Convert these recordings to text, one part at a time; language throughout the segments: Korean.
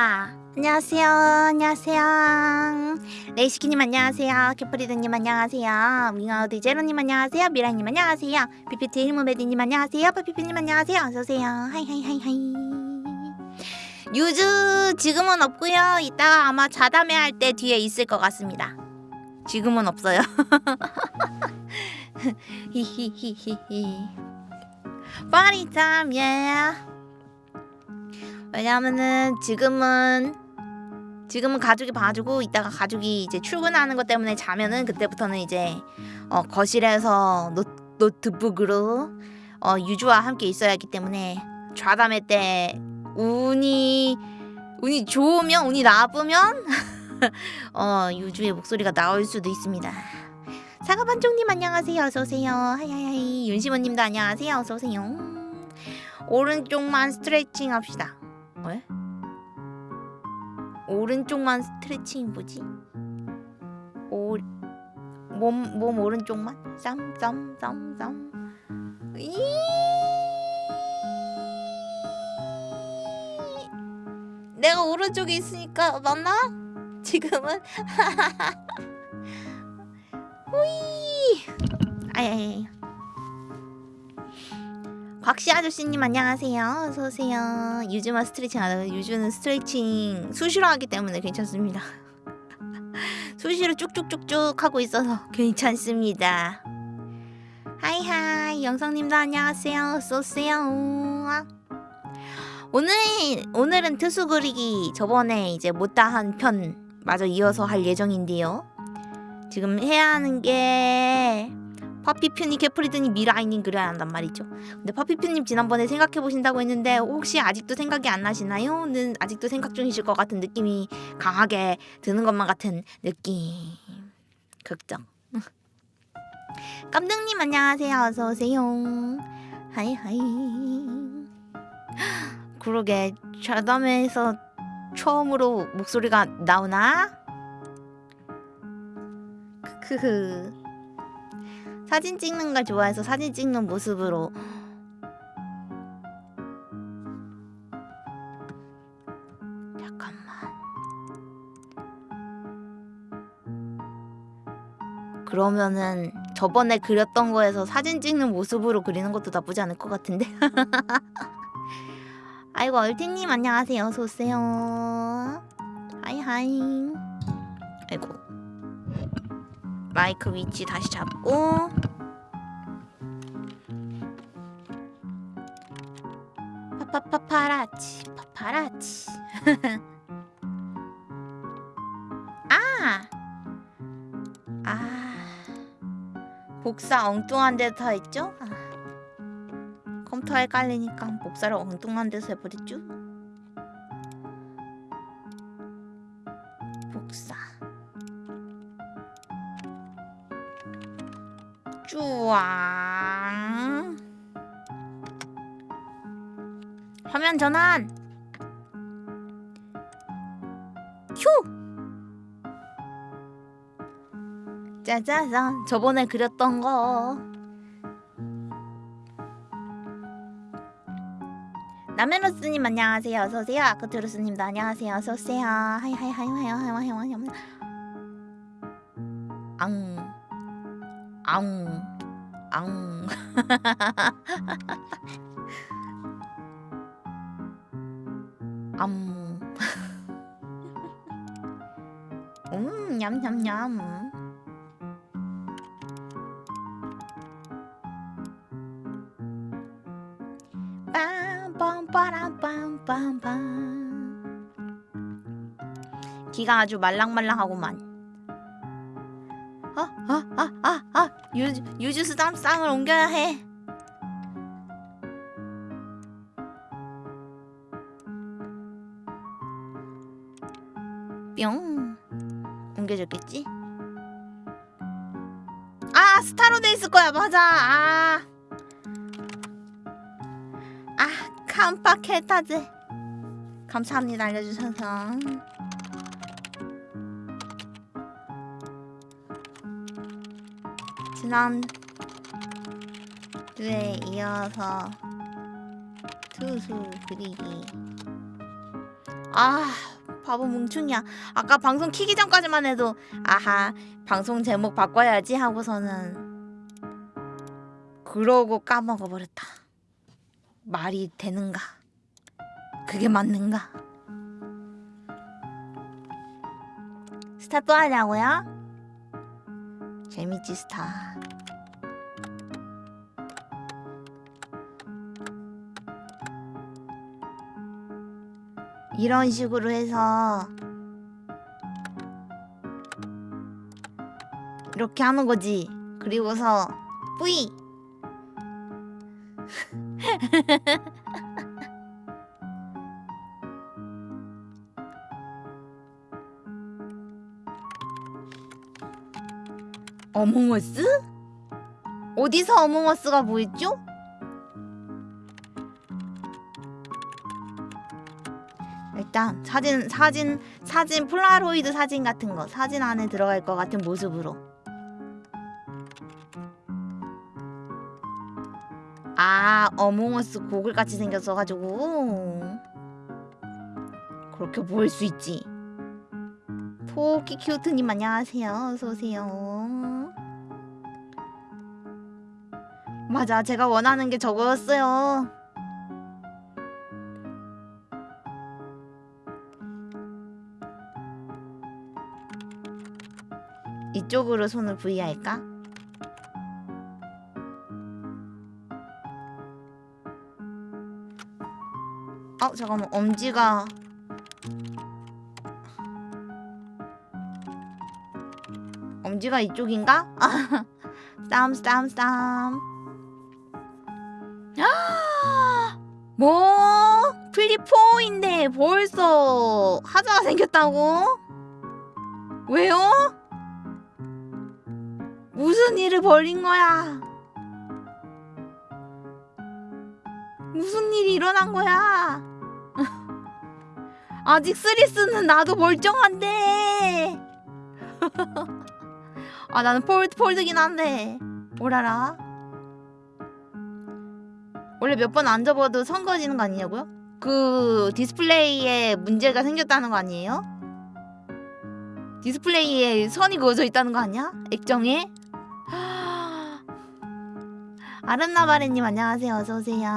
아, 아. 안녕하세요. 안녕하세요. 레이시키님 안녕하세요. 캐프리드님 안녕하세요. 윙아우드 제로님 안녕하세요. 미라님 안녕하세요. 피피티 힐무메디님 안녕하세요. 빠피피님 안녕하세요. 어서오세요. hi hi hi hi. 유주 지금은 없고요. 이따가 아마 좌담회 할 때 뒤에 있을 것 같습니다. 지금은 없어요. 히히히히히. party time 예. 왜냐면은 지금은 지금은 가족이 봐주고 이따가 가족이 이제 출근하는 것 때문에 자면은 그때부터는 이제 어, 거실에서 노, 노트북으로 어, 유주와 함께 있어야 하기 때문에 좌담회 때 운이 운이 좋으면 운이 나쁘면 어, 유주의 목소리가 나올 수도 있습니다. 사과반쪽님 안녕하세요. 어서 오세요. 하이하이 윤시모님도 안녕하세요. 어서 오세요. 오른쪽만 스트레칭 합시다. 왜? 오른쪽만 스트레칭 뭐지? 오, 몸, 몸 오른쪽만? 쌈 쌈 쌈 쌈 이 내가 오른쪽에 있으니까 맞나? 지금은? 후이 아야야야 곽씨 아저씨님 안녕하세요. 어서 오세요. 유주만 스트레칭 안 하고 유주는 스트레칭 수시로 하기 때문에 괜찮습니다. 수시로 쭉쭉쭉쭉 하고 있어서 괜찮습니다. 하이하이 영성님도 안녕하세요. 어서 오세요. 오늘 오늘은 특수 그리기 저번에 이제 못다 한 편 마저 이어서 할 예정인데요. 지금 해야 하는 게 파피퓨님, 캐프리드님, 미라이님 그려야 한단 말이죠. 근데 파피퓨님 지난번에 생각해 보신다고 했는데 혹시 아직도 생각이 안 나시나요? 는 아직도 생각 중이실 것 같은 느낌이 강하게 드는 것만 같은 느낌. 극적. 깜등님 안녕하세요. 어서 오세요. hi hi. 그러게 좌담회에서 처음으로 목소리가 나오나? 크크. 사진 찍는 걸 좋아해서 사진 찍는 모습으로. 잠깐만. 그러면은 저번에 그렸던 거에서 사진 찍는 모습으로 그리는 것도 나쁘지 않을 것 같은데? 아이고 얼티님 안녕하세요. 어서오세요. 하이하이. 아이고 마이크 위치 다시 잡고 파파파파라치 파파라치 아! 아 복사 엉뚱한 데서 다 했죠? 아. 컴퓨터에 깔리니까 복사를 엉뚱한 데서 해버렸죠? 쭈왕 화면 전환 휴 짜자잔 저번에 그렸던 거 나메로스님 안녕하세요 어서오세요 아크투루스님도 안녕하세요 어서오세요 hi hi hi hi hi hi hi 앙 앙, 앙. 암. 음, 냠냠냠. 빰빰빠람빰빰빰 귀가 아주 말랑말랑하구만 유주, 유주스 쌈쌍을 옮겨야 해. 뿅. 옮겨졌겠지? 아, 스타로 돼 있을 거야, 맞아. 아, 아, 깜빡했다지. 감사합니다, 알려주셔서. 지난 주에 이어서 투수 그리기. 아 바보 뭉충이야. 아까 방송 키기 전까지만 해도 아하 방송 제목 바꿔야지 하고서는 그러고 까먹어 버렸다. 말이 되는가? 그게 맞는가? 스타 또 하냐고요? 재밌지 스타 이런 식으로 해서 이렇게 하는 거지. 그리고서 뿌이. 어몽어스? 어디서 어몽어스가 보였죠? 일단 사진 사진 사진 폴라로이드 사진 같은 거 사진 안에 들어갈 것 같은 모습으로. 아 어몽어스 고글 같이 생겼어 가지고. 그렇게 보일 수 있지. 토끼 큐트님 안녕하세요. 어서 오세요 맞아 제가 원하는 게 저거였어요 이쪽으로 손을 V 할까? 어 잠깐만 엄지가 엄지가 이쪽인가? 아, 쌈, 쌈, 쌈. 뭐? 플리포인데 벌써 하자가 생겼다고? 왜요? 무슨 일을 벌인 거야? 무슨 일이 일어난 거야? 아직 three 쓰는 나도 멀쩡한데. 아 나는 Fold Fold긴 한데 오라라. 원래 몇 번 안 접어도 선 그어지는 거 아니냐고요? 그 디스플레이에 문제가 생겼다는 거 아니에요? 디스플레이에 선이 그어져 있다는 거 아니야? 액정에? 아름나바레님 안녕하세요 어서 오세요.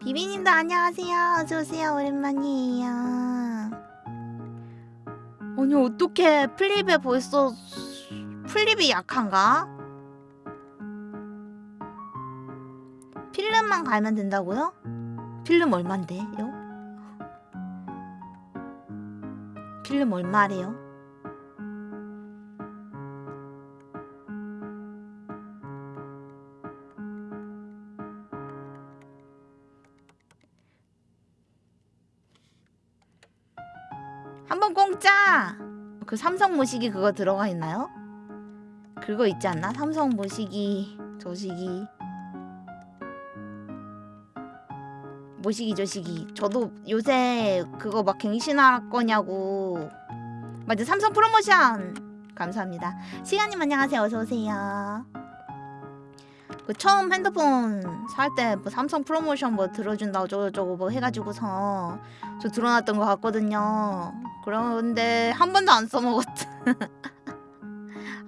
비비님도 안녕하세요 어서 오세요 오랜만이에요. 아니 어떻게 Flip에 벌써 Flip이 약한가? 필름만 갈면 된다고요? 필름 얼만데요? 필름 얼마래요? 한번 공짜! 그 삼성 모시기 그거 들어가 있나요? 그거 있지 않나? 삼성 모시기 저시기. 모시기 저시기. 저도 요새 그거 막 갱신할 거냐고. 맞아 삼성 프로모션 감사합니다. 시간님 안녕하세요. 어서오세요. 그 처음 핸드폰 살 때 뭐 삼성 프로모션 뭐 들어준다고 저저거 뭐 해가지고서 저 들어놨던 거 같거든요. 그런데 한 번도 안 써먹었다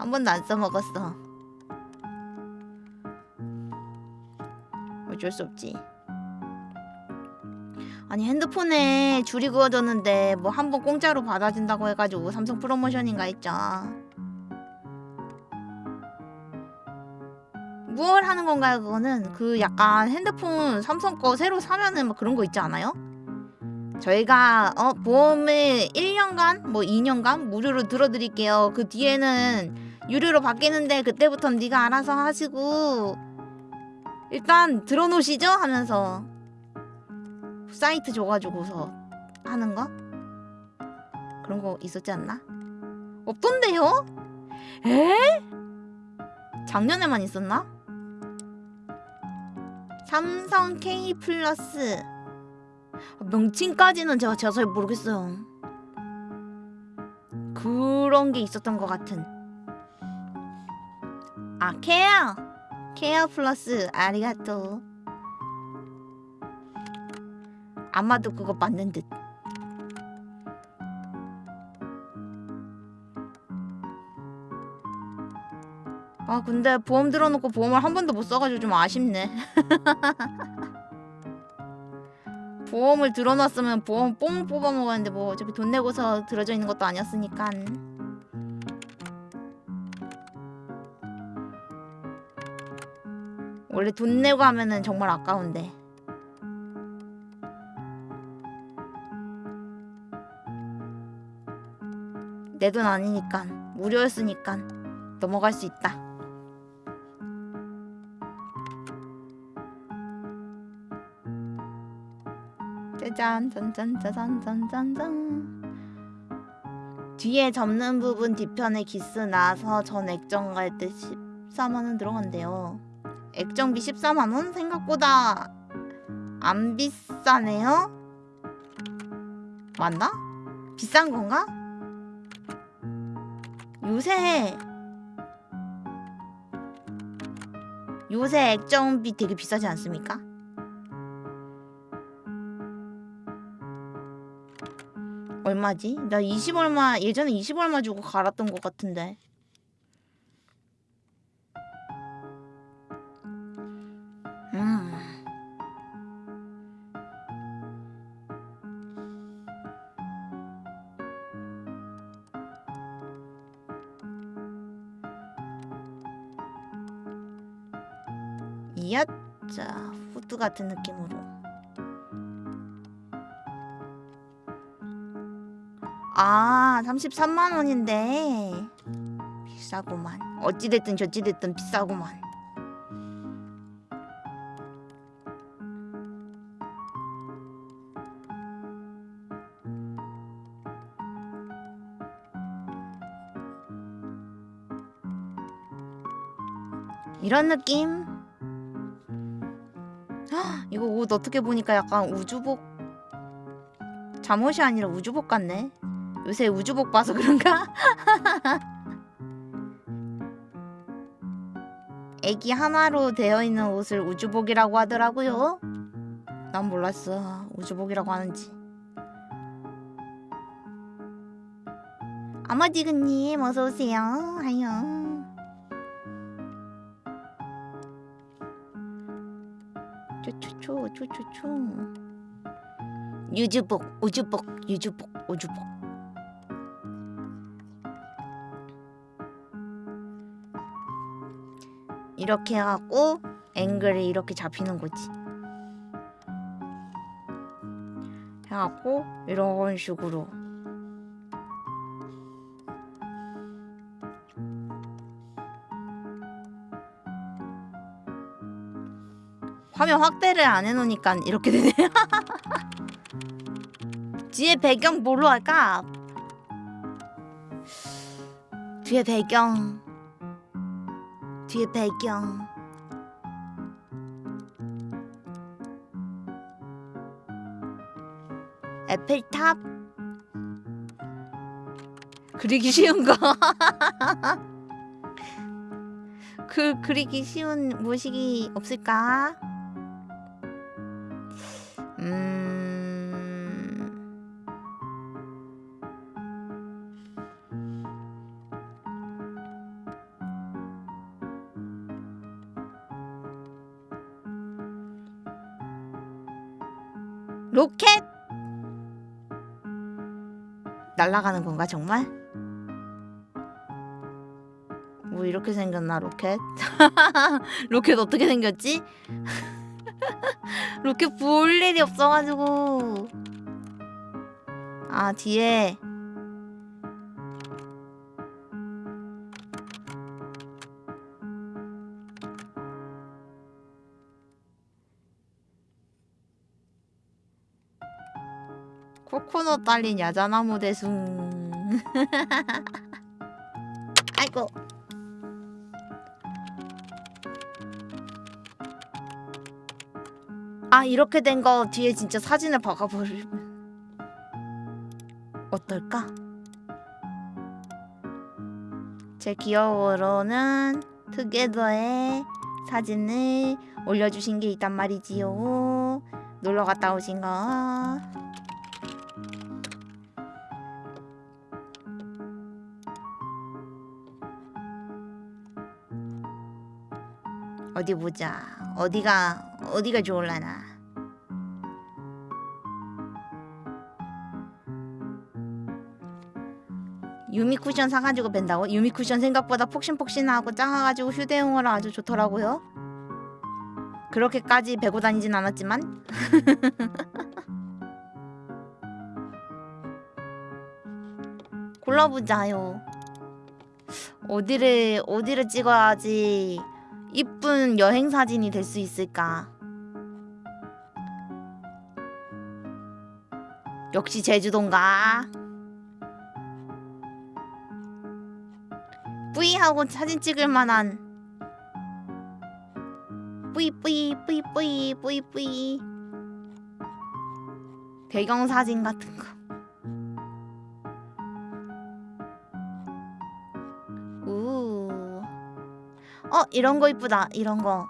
한 번도 안 써먹었어. 어쩔 수 없지. 아니 핸드폰에 줄이 그어졌는데 뭐 한 번 공짜로 받아준다고 해가지고 삼성 프로모션인가 했죠. 무얼 하는 건가요 그거는? 그 약간 핸드폰 삼성 거 새로 사면은 뭐 그런 거 있지 않아요? 저희가 어 보험을 1년간 뭐 2년간 무료로 들어드릴게요. 그 뒤에는 유료로 바뀌는데 그때부턴 네가 알아서 하시고 일단 들어놓으시죠 하면서 사이트 줘가지고서 하는 거 그런 거 있었지 않나? 없던데요? 에? 작년에만 있었나? 삼성 K 플러스 명칭까지는 제가 잘 모르겠어요. 그런 게 있었던 것 같은. 아 케어 케어 플러스 아리가또 아마도 그거 맞는 듯. 아 근데 보험 들어놓고 보험을 한 번도 못 써가지고 좀 아쉽네. 보험을 들어놨으면 보험 뽕 뽑아 먹었는데 뭐 어차피 돈 내고서 들어져 있는 것도 아니었으니까. 원래 돈 내고 하면은 정말 아까운데. 내 돈 아니니까 무료였으니까 넘어갈 수 있다. 짜잔 짠짠 짜잔 짠짠짠 뒤에 접는 부분 뒤편에 기스 나서 전 액정 갈 때 14만원 들어간대요 액정비 14만원? 생각보다 안 비싸네요? 맞나? 비싼 건가? 요새 요새 액정비 되게 비싸지 않습니까? 얼마지? 나 20얼마 예전에 20얼마 주고 갈았던 것 같은데 자 후드 같은 느낌으로. 아 33만 원인데. 비싸구만. 어찌됐든 저찌됐든 비싸구만. 이런 느낌? 헉, 이거 옷 어떻게 보니까 약간 우주복 잠옷이 아니라 우주복 같네 요새 우주복 봐서 그런가? 애기 하나로 되어 있는 옷을 우주복이라고 하더라고요. 난 몰랐어. 우주복이라고 하는지. 아마디그님 어서 오세요. 하요. 초초초 초초초. 유주복 우주복 유주복 우주복. 이렇게 해갖고 앵글이 이렇게 잡히는 거지. 해갖고 이런 식으로 화면 확대를 안 해놓으니까 이렇게 되네. 뒤에 배경 뭘로 할까? 뒤에 배경 뒤에 배경 에펠탑 그리기 쉬운 거. 그 그리기 쉬운 모식이 없을까? 로켓 날아가는 건가 정말? 뭐 이렇게 생겼나 로켓? 로켓 어떻게 생겼지? 로켓 볼 일이 없어가지고 아 뒤에 코코넛 달린 야자나무 대숭 아이고 아 이렇게 된 거 뒤에 진짜 사진을 박아버리면 어떨까? 제 기억으로는 투게더의 사진을 올려주신 게 있단 말이지요 놀러 갔다 오신 거. 어디 보자. 어디가 어디가 좋을라나. 유미 쿠션 사가지고 뺀다고? 유미 쿠션 생각보다 폭신폭신하고 작아가지고 휴대용으로 아주 좋더라고요. 그렇게까지 베고 다니진 않았지만 골라보자요. 어디를 어디를 찍어야지 이쁜 여행 사진이 될 수 있을까? 역시 제주도인가? 뿌이 하고 사진 찍을 만한 뿌이 뿌이 뿌이 뿌이 뿌이 뿌이 배경 사진 같은 거. 어 이런 거 이쁘다 이런 거.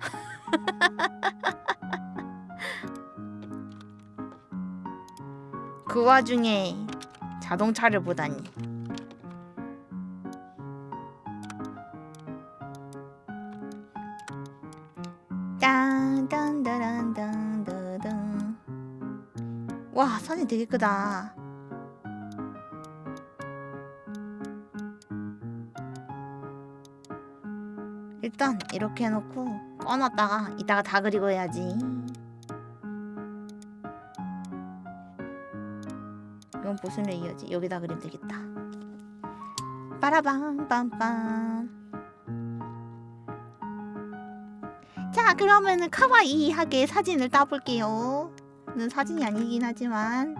그 와중에 자동차를 보다니. 와 사진 되게 크다. 일단 이렇게 해놓고 꺼놨다가 이따가 다 그리고 해야지. 이건 무슨 레이어지? 여기다 그리면 되겠다. 빠라방 빰빰. 자 그러면은 카와이하게 사진을 따볼게요. 는 사진이 아니긴 하지만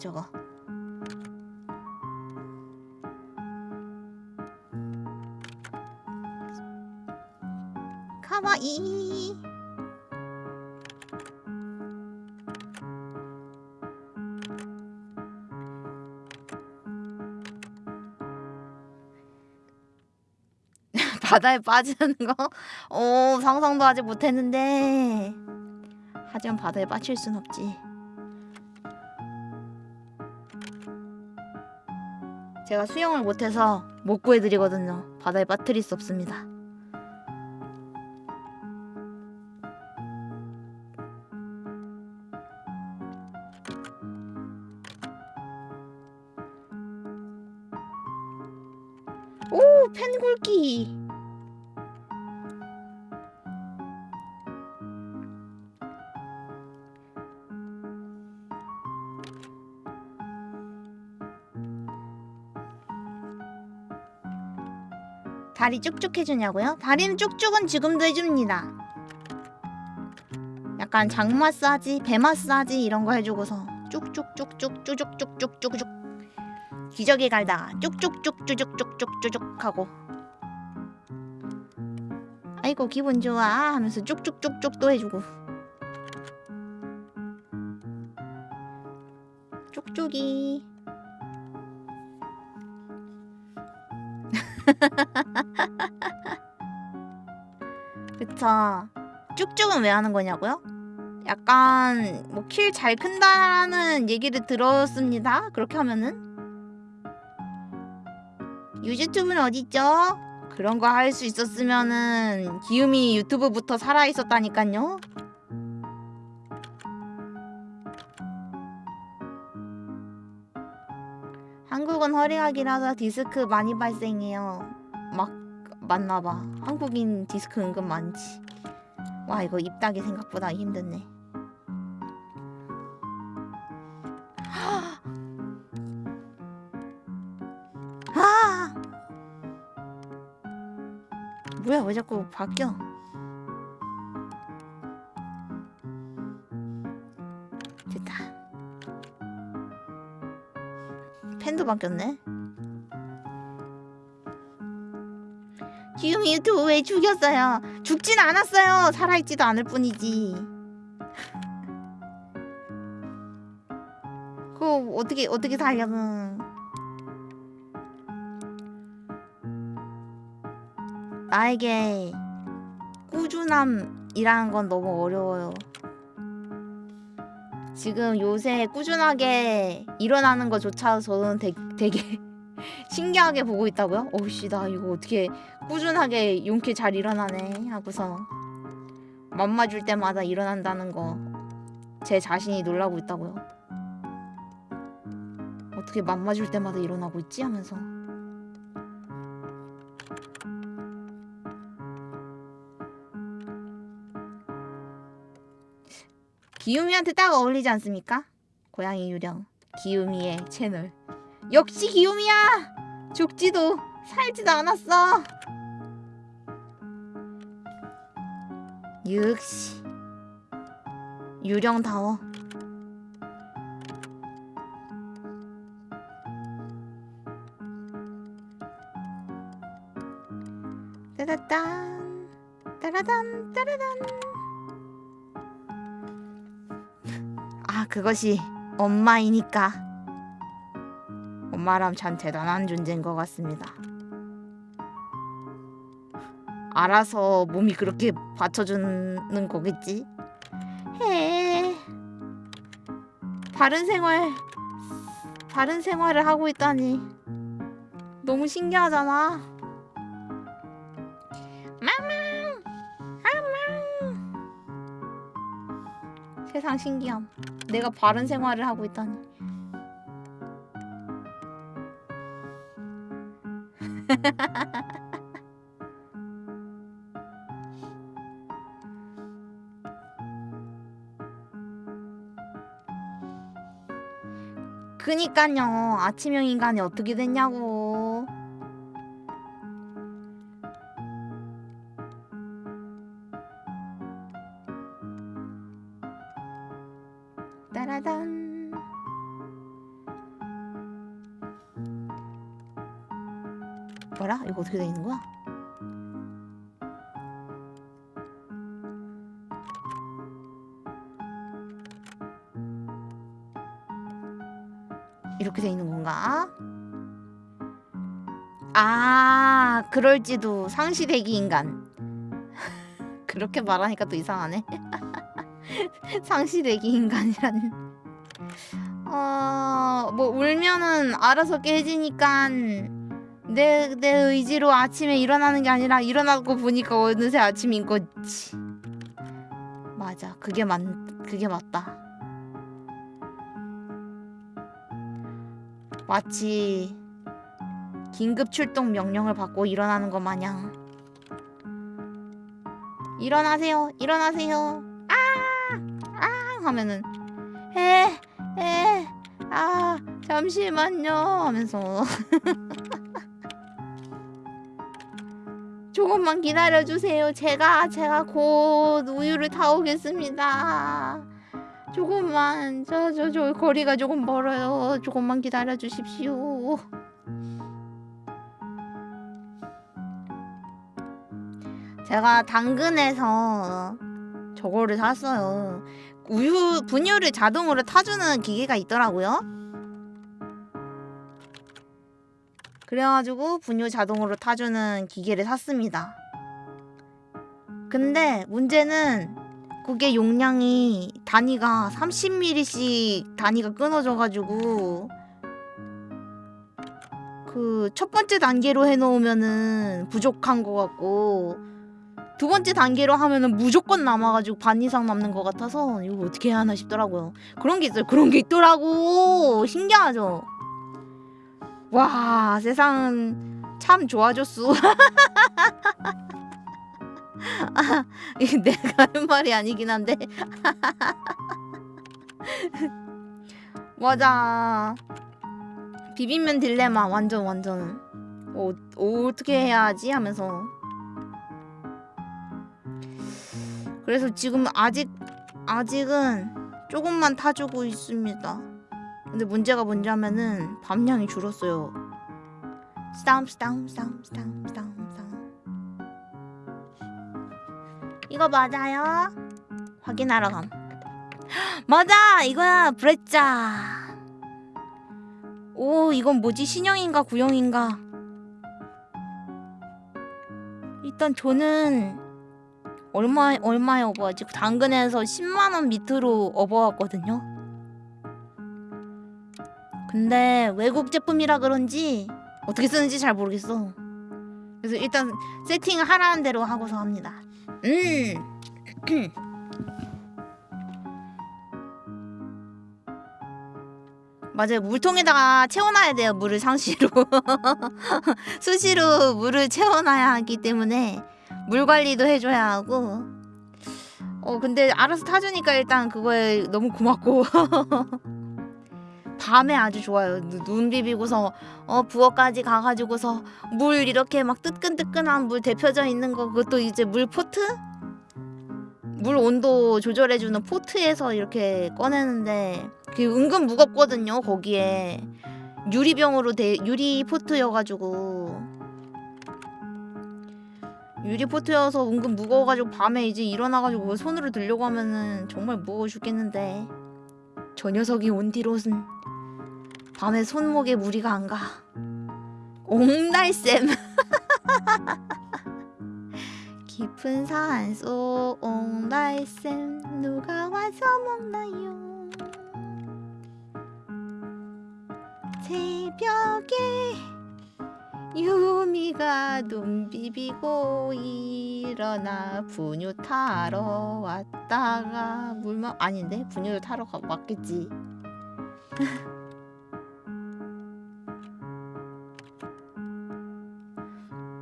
저거? 카와이. 바다에 빠지는 거? 오 상상도 아직 못했는데 하지만 바다에 빠질 순 없지 제가 수영을 못해서 못 구해드리거든요. 바다에 빠뜨릴 수 없습니다 다리 쭉쭉 해주냐고요? 다리는 쭉쭉은 지금도 해줍니다. 약간 장 마사지, 배 마사지 이런 거 해주고서 쭉쭉쭉쭉 쭈죽쭉쭉쭉쭉 기저귀 갈다가 쭉쭉쭉 쭈죽쭉쭉쭉쭉 하고 아이고 기분 좋아 하면서 쭉쭉쭉쭉 또 해주고 쭉쭉이 그쵸 쭉쭉은 왜 하는 거냐고요? 약간 뭐 킬 잘 큰다는 얘기를 들었습니다 그렇게 하면은 유튜브는 어딨죠? 그런 거 할 수 있었으면은 기욤이 유튜브부터 살아 있었다니까요. 한국은 허리학이라서 디스크 많이 발생해요. 막 맞나봐. 한국인 디스크 은근 많지. 와 이거 입 닦기 생각보다 힘드네. 아! 뭐야 왜 자꾸 바뀌어? 됐다. 펜도 바뀌었네. 기욤이 유튜브 왜 죽였어요? 죽진 않았어요. 살아있지도 않을 뿐이지. 그 어떻게 어떻게 살려? 나에게 꾸준함이라는 건 너무 어려워요. 지금 요새 꾸준하게 일어나는 것조차 저는 되, 되게 신기하게 보고 있다고요? 어우씨 나 이거 어떻게 꾸준하게 용케 잘 일어나네 하고서 맘마 줄 때마다 일어난다는 거 제 자신이 놀라고 있다고요. 어떻게 맘마 줄 때마다 일어나고 있지 하면서 기우미한테 딱 어울리지 않습니까? 고양이 유령 기우미의 채널 역시 기우미야 죽지도 살지도 않았어. 역시. 유령다워. 따라단 따라단 따라단. 아 그것이 엄마이니까 엄마람 참 대단한 존재인 것 같습니다. 알아서 몸이 그렇게 받쳐주는 거겠지? 해. 바른 생활 바른 생활을 하고 있다니 너무 신기하잖아. 마망 마망. 세상 신기함. 내가 바른 생활을 하고 있다니 그니깐요. 아침형 인간이 어떻게 됐냐고 어떻게 돼 있는 거야? 이렇게 돼 있는 건가? 아, 그럴지도 상시대기 인간. 그렇게 말하니까 또 이상하네. 상시대기 인간이라는. 어, 뭐 울면은 알아서 깨지니까 내, 내 의지로 아침에 일어나는 게 아니라 일어나고 보니까 어느새 아침인 거지. 맞아, 그게 맞, 그게 맞다. 마치 긴급 출동 명령을 받고 일어나는 것 마냥. 일어나세요. 일어나세요. 아 아! 하면은 에 에 아 잠시만요 하면서 조금만 기다려주세요 제가 제가 곧 우유를 타오겠습니다 조금만 저저 저 거리가 조금 멀어요. 조금만 기다려 주십시오. 제가 당근에서 저거를 샀어요. 우유 분유를 자동으로 타주는 기계가 있더라고요. 그래가지고 분유 자동으로 타주는 기계를 샀습니다. 근데 문제는 그게 용량이 단위가 30ml씩 단위가 끊어져가지고 그 첫 번째 단계로 해놓으면은 부족한 것 같고 두 번째 단계로 하면은 무조건 남아가지고 반 이상 남는 것 같아서 이거 어떻게 해야 하나 싶더라고요. 그런 게 있어요. 그런 게 있더라고. 신기하죠. 와 세상은 참 좋아졌어. 아, 이게 내가 하는 말이 아니긴 한데. 맞아. 비빔면 딜레마 완전 완전. 어, 어떻게 해야 하지 하면서. 그래서 지금 아직 아직은 조금만 타주고 있습니다. 근데 문제가 뭔지하면은 밤량이 줄었어요. 스탐 스탐 스탐 스탐 스탐 스탐. 이거 맞아요? 확인하러 감. 맞아 이거야 브레짜. 오 이건 뭐지 신형인가 구형인가 일단 저는 얼마 얼마에 업어왔지 당근에서 10만 원 밑으로 업어왔거든요 근데 외국 제품이라 그런지 어떻게 쓰는지 잘 모르겠어. 그래서 일단 세팅 하라는 대로 하고서 합니다. 음. 맞아요. 물통에다가 채워놔야 돼요 물을 상시로. 수시로 물을 채워놔야 하기 때문에 물 관리도 해줘야 하고. 어 근데 알아서 타주니까 일단 그거에 너무 고맙고 밤에 아주 좋아요. 누- 눈 비비고서 어 부엌까지 가가지고서 물 이렇게 막 뜨끈뜨끈한 물 데펴져 있는 거 그것도 이제 물 포트? 물 온도 조절해주는 포트에서 이렇게 꺼내는데 그게 은근 무겁거든요 거기에. 유리병으로 돼 유리 포트여가지고. 유리 포트여서 은근 무거워가지고 밤에 이제 일어나가지고 손으로 들려고 하면은 정말 무거워 죽겠는데. 저 녀석이 온 뒤로는 밤에 손목에 무리가 안 가. 옹달샘. 깊은 산 속 옹달샘 누가 와서 먹나요? 새벽에 유미가 눈 비비고 일어나 분유 타러 왔다가 물만 아닌데 분유를 타러 가, 왔겠지.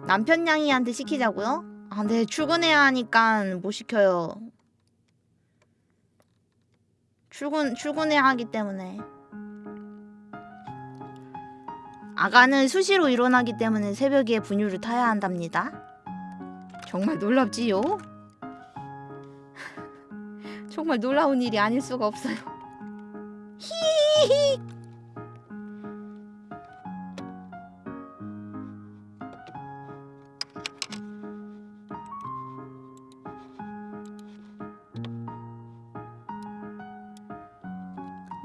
남편 양이한테 시키자고요? 아, 근데 출근해야 하니까 못 시켜요. 출근 출근해야 하기 때문에. 아가는 수시로 일어나기 때문에 새벽에 분유를 타야 한답니다. 정말 놀랍지요? 정말 놀라운 일이 아닐 수가 없어요. 히히히.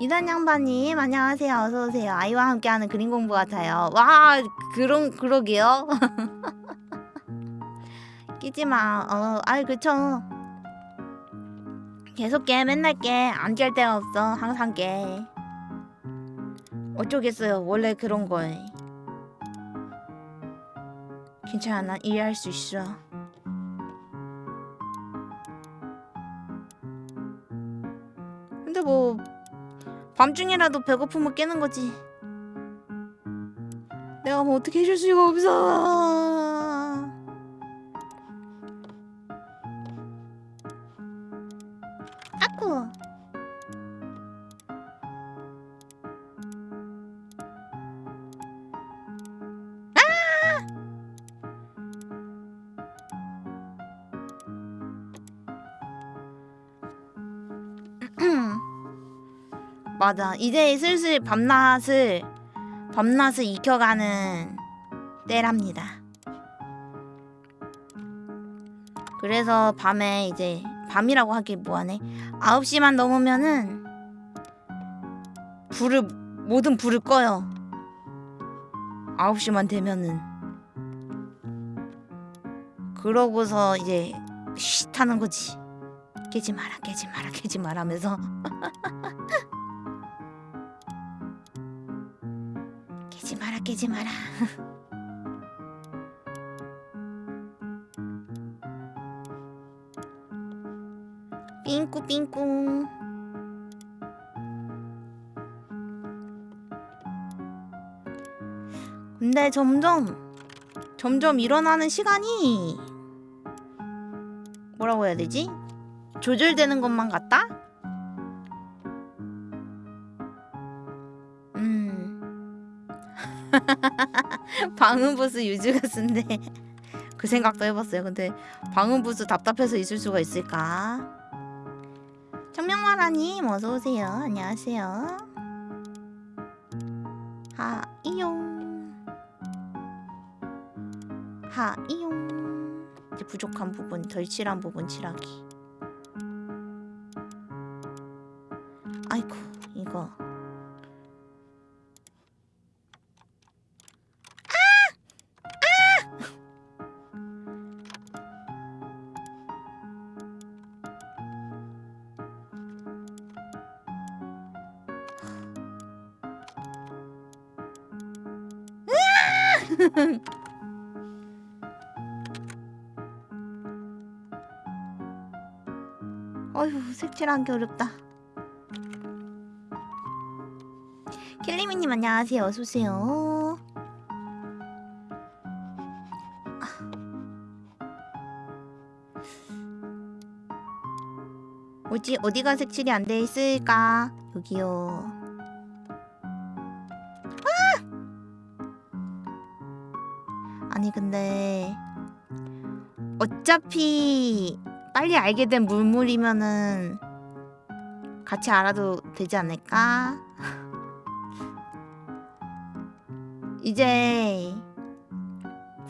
이단 양반님 안녕하세요. 어서 오세요. 아이와 함께하는 그림 공부 같아요. 와 그런 그러게요? 끼지 마. 어, 아이 그쵸. 계속 깨 맨날 깨안 깰 데가 없어. 항상 깨. 어쩌겠어요. 원래 그런 걸 괜찮아. 난 이해할 수 있어. 근데 뭐 밤중이라도 배고프면 깨는 거지. 내가 뭐 어떻게 해줄 수가 없어. 아쿠. 맞아. 이제 슬슬 밤낮을 밤낮을 익혀가는 때랍니다. 그래서 밤에 이제 밤이라고 하기 뭐하네. 9시만 넘으면은 불을 모든 불을 꺼요. 9시만 되면은 그러고서 이제 쉿 하는 거지. 깨지 마라, 깨지 마라, 깨지 마라 하면서 깨지 마라 깨지 마라 삥꾸 삥꾸 근데 점점 점점 일어나는 시간이 뭐라고 해야 되지? 조절되는 것만 같다? 방음부스 유즈가 쓴데 그 생각도 해봤어요. 근데 방음부스 답답해서 있을 수가 있을까? 청명마라님 어서 오세요. 안녕하세요. 하이용 하이용 이제 부족한 부분 덜 칠한 부분 칠하기. 색칠하기 어렵다. 킬리미님 안녕하세요. 어서오세요. 어디 어디가 색칠이 안 돼 있을까? 여기요. 아! 아니 근데 어차피 빨리 알게 된 물물이면은 같이 알아도 되지 않을까? 이제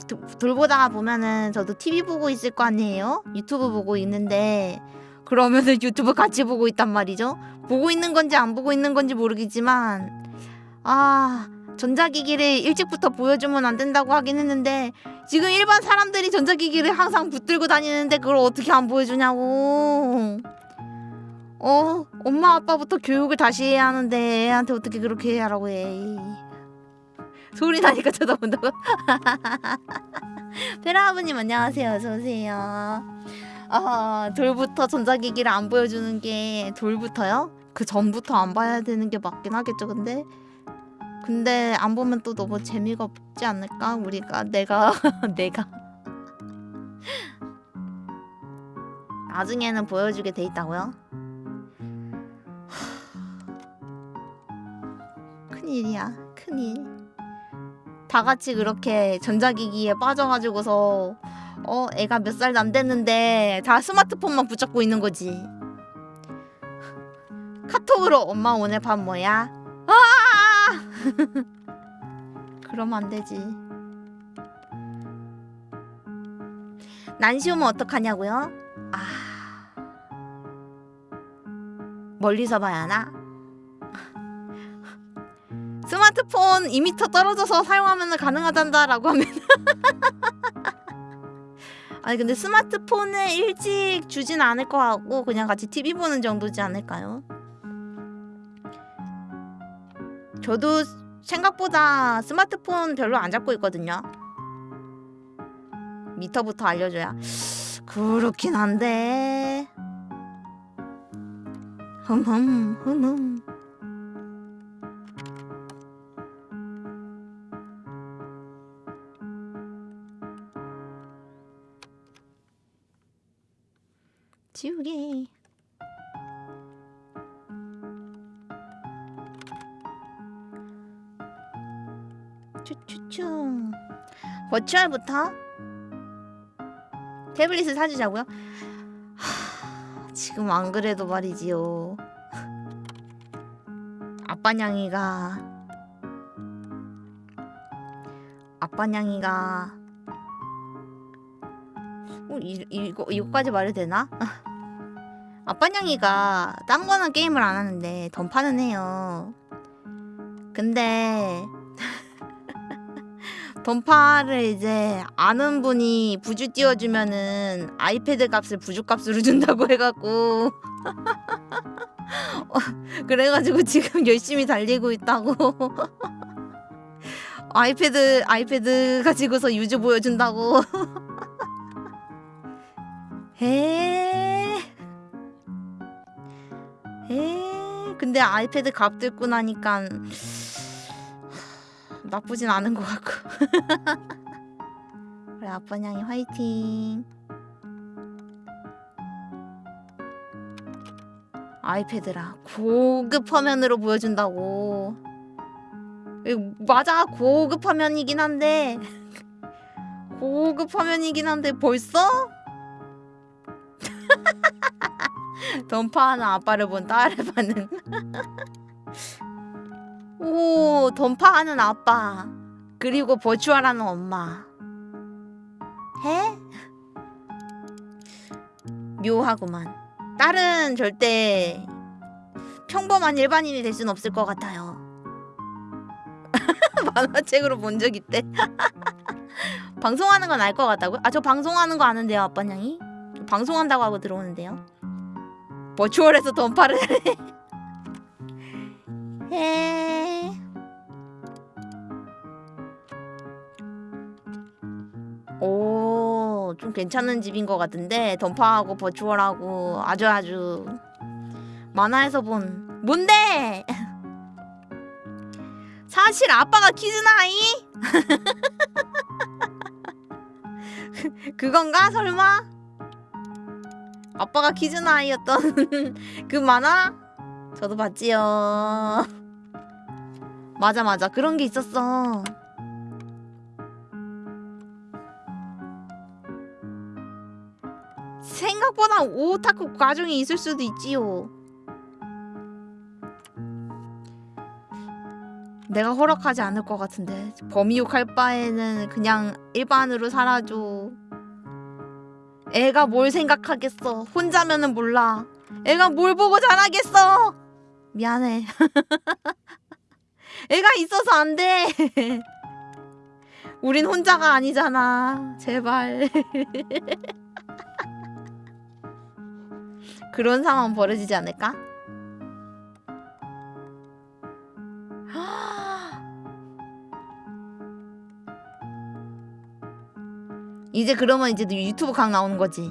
도- 돌보다가 보면은 저도 TV 보고 있을 거 아니에요? 유튜브 보고 있는데 그러면은 유튜브 같이 보고 있단 말이죠. 보고 있는 건지 안 보고 있는 건지 모르겠지만 아 전자기기를 일찍부터 보여주면 안 된다고 하긴 했는데 지금 일반 사람들이 전자기기를 항상 붙들고 다니는데 그걸 어떻게 안 보여주냐고. 어, 엄마 아빠부터 교육을 다시 해야 하는데 애한테 어떻게 그렇게 하라고 해. 소리 나니까 쳐다본다고. 페라 아버님 안녕하세요. 어서 오세요. 아, 돌부터 전자기기를 안 보여주는 게 돌부터요? 그 전부터 안 봐야 되는 게 맞긴 하겠죠, 근데. 근데 안 보면 또 너무 재미가 없지 않을까? 우리가 내가 내가 나중에는 보여주게 돼 있다고요? 큰일이야 큰일 다 같이 그렇게 전자기기에 빠져가지고서 어 애가 몇 살도 안 됐는데 다 스마트폰만 붙잡고 있는 거지 카톡으로 엄마 오늘 밥 뭐야? 아! 그러면 안 되지. 난시 오면 어떡하냐고요? 멀리서 봐야 하나? 스마트폰 2m 떨어져서 사용하면 가능하단다 라고 하면 아니 근데 스마트폰을 일찍 주진 않을 거 같고 그냥 같이 TV 보는 정도지 않을까요? 저도 생각보다 스마트폰 별로 안 잡고 있거든요. 미터부터 알려줘야 그렇긴 한데. 흠흠 흠흠. 지우개. 추추추 버추얼부터 태블릿을 사주자고요? 하, 지금 안 그래도 말이지요 아빠냥이가 아빠냥이가 어, 이, 이거, 이거까지 말해도 되나? 아빠냥이가 딴 거는 게임을 안 하는데 던파는 해요 근데 던파를 이제 아는 분이 부주 띄워주면은 아이패드 값을 부주 값으로 준다고 해갖고 어, 그래가지고 지금 열심히 달리고 있다고 아이패드 아이패드 가지고서 유저 보여준다고 에. 에. 근데 아이패드 값 듣고 나니까 나쁘진 않은 것 같고. 그래 아빠냥이 화이팅. 아이패드라. 고급 화면으로 보여준다고. 맞아. 고급 화면이긴 한데. 고급 화면이긴 한데 벌써? 던파하는 아빠를 본 딸을 봤는 오 던파하는 아빠. 그리고 버추얼하는 엄마. 해? 묘하구만. 딸은 절대 평범한 일반인이 될 순 없을 것 같아요. 만화책으로 본 적 있대? 방송하는 건 알 것 같다고요? 아 저 방송하는 거 아는데요 아빠냥이? 저 방송한다고 하고 들어오는데요? 버추얼에서 던파를 해 어, 좀 괜찮은 집인 것 같은데 던파하고 버추얼하고 아주 아주 만화에서 본 뭔데? 사실 아빠가 키즈나이? 그건가 설마? 아빠가 키즈나이였던 그 만화? 저도 봤지요. 맞아 맞아 그런 게 있었어. 생각보다 오타쿠 과정이 있을 수도 있지요. 내가 허락하지 않을 것 같은데 범이 욕 할 바에는 그냥 일반으로 살아줘. 애가 뭘 생각하겠어. 혼자면은 몰라. 애가 뭘 보고 자라겠어. 미안해. 애가 있어서 안 돼. 우린 혼자가 아니잖아. 제발. 그런 상황 벌어지지 않을까? 이제 그러면 이제 유튜브 강 나오는 거지.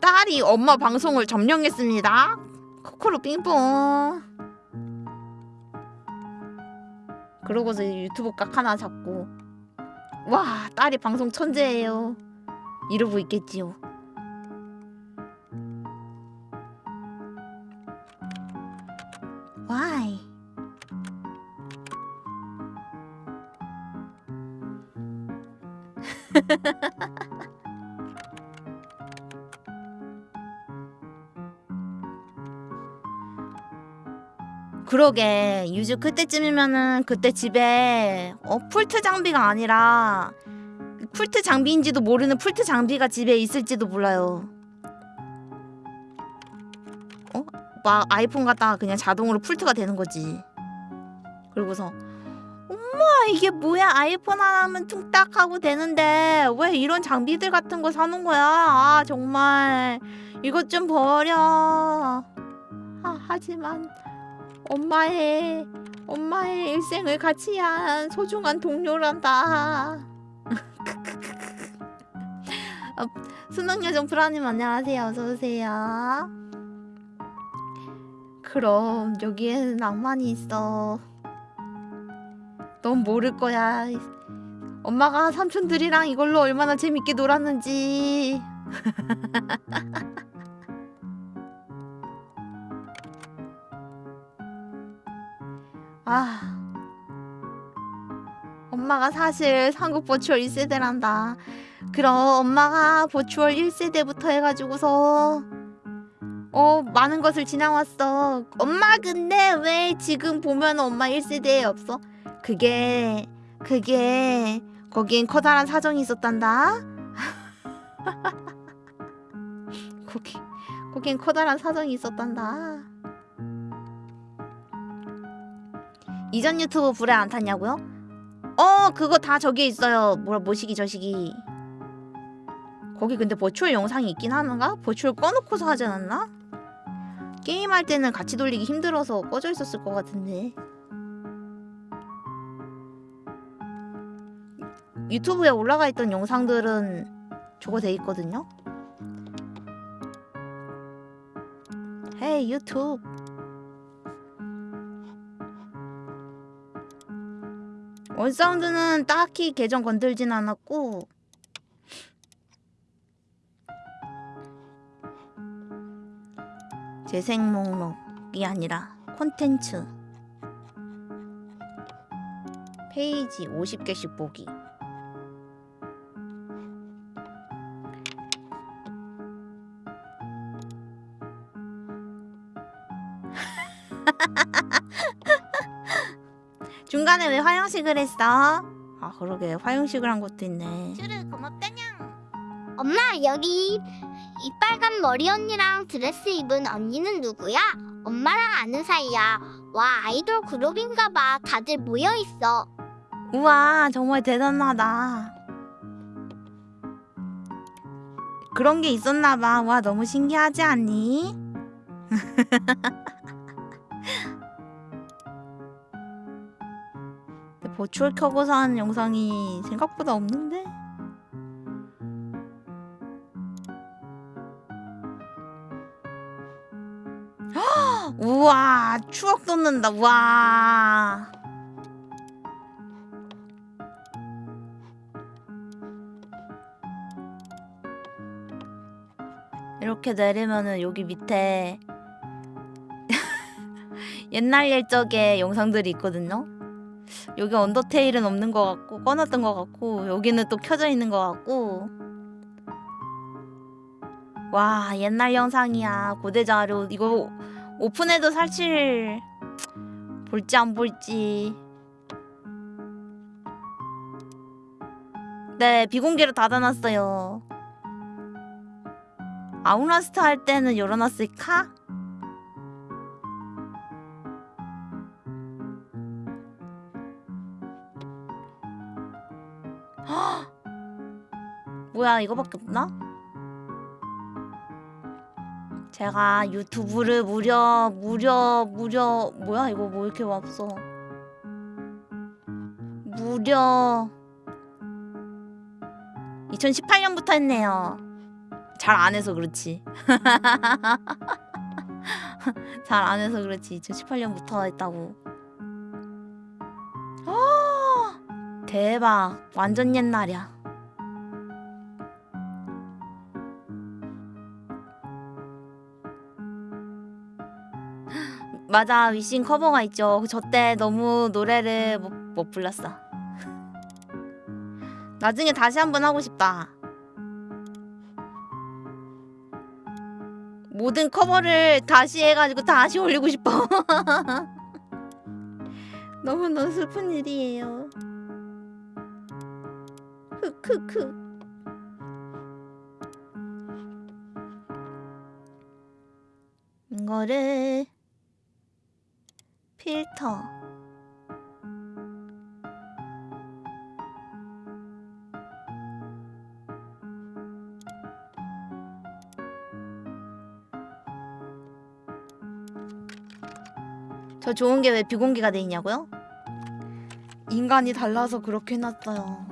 딸이 엄마 방송을 점령했습니다. 코코로 빙뽕. 그러고서 유튜브 각 하나 잡고 와 딸이 방송 천재예요. 이러고 있겠지요. Why? 그러게 유즈 그때쯤이면은 그때 집에 어 풀트 장비가 아니라 풀트 장비인지도 모르는 풀트 장비가 집에 있을지도 몰라요. 어? 막 아이폰 갖다가 그냥 자동으로 풀트가 되는 거지. 그리고서 엄마 이게 뭐야 아이폰 하나면 퉁딱 하고 되는데 왜 이런 장비들 같은 거 사는 거야? 아 정말 이것 좀 버려. 아, 하지만 엄마의 엄마의 일생을 같이 한 소중한 동료란다. 어, 수능여정 프라님 안녕하세요. 어서 오세요. 그럼 여기에는 낭만이 있어. 넌 모를 거야. 엄마가 삼촌들이랑 이걸로 얼마나 재밌게 놀았는지. 아. 엄마가 사실 한국 버추얼 1세대란다. 그럼 엄마가 버추얼 1세대부터 해가지고서 어 많은 것을 지나왔어. 엄마 근데 왜 지금 보면 엄마 1세대에 없어? 그게 그게 거긴 커다란 사정이 있었단다. 거기 거긴 커다란 사정이 있었단다. 이전 유튜브 불에 안 탔냐고요? 어 그거 다 저기에 있어요. 뭐라 모시기 저시기. 거기 근데 버추얼 영상이 있긴 하는가? 버추얼 꺼놓고서 하지 않았나? 게임할 때는 같이 돌리기 힘들어서 꺼져 있었을 것 같은데. 유튜브에 올라가 있던 영상들은 저거 돼 있거든요. 헤이 유튜브. 원사운드는 딱히 계정 건들진 않았고. 재생 목록이 아니라 콘텐츠. 페이지 50개씩 보기 중간에 왜 화영식을 했어? 아 그러게. 화영식을 한 것도 있네. 쭈르 고맙다냥. 엄마 여기 이 빨간 머리 언니랑 드레스 입은 언니는 누구야? 엄마랑 아는 사이야. 와 아이돌 그룹인가 봐. 다들 모여있어. 우와 정말 대단하다. 그런 게 있었나 봐와 너무 신기하지 않니? 보출 켜고 산 영상이 생각보다 없는데? 우와 추억 돋는다 우와. 이렇게 내리면은 여기 밑에 옛날 일적의 영상들이 있거든요? 여기 언더테일은 없는 것 같고 꺼놨던 것 같고 여기는 또 켜져 있는 것 같고. 와 옛날 영상이야. 고대 자료. 이거 오픈해도 사실 볼지 안 볼지. 네 비공개로 닫아놨어요. Outlast 할 때는 열어놨을까? 뭐야 이거밖에 없나? 제가 유튜브를 무려 무려 무려 뭐야 이거 뭐 이렇게 없어? 무려 2018년부터 했네요. 잘 안 해서 그렇지. 잘 안 해서 그렇지. 2018년부터 했다고. 아, 대박. 완전 옛날이야 맞아 위싱 커버가 있죠. 저 때 너무 노래를 못, 못 불렀어. 나중에 다시 한번 하고 싶다. 모든 커버를 다시 해가지고 다시 올리고 싶어. 너무너무 슬픈 일이에요. 흑흑흑. 이거를 필터 저 좋은 게 왜 비공개가 돼 있냐고요? 인간이 달라서 그렇게 해놨어요.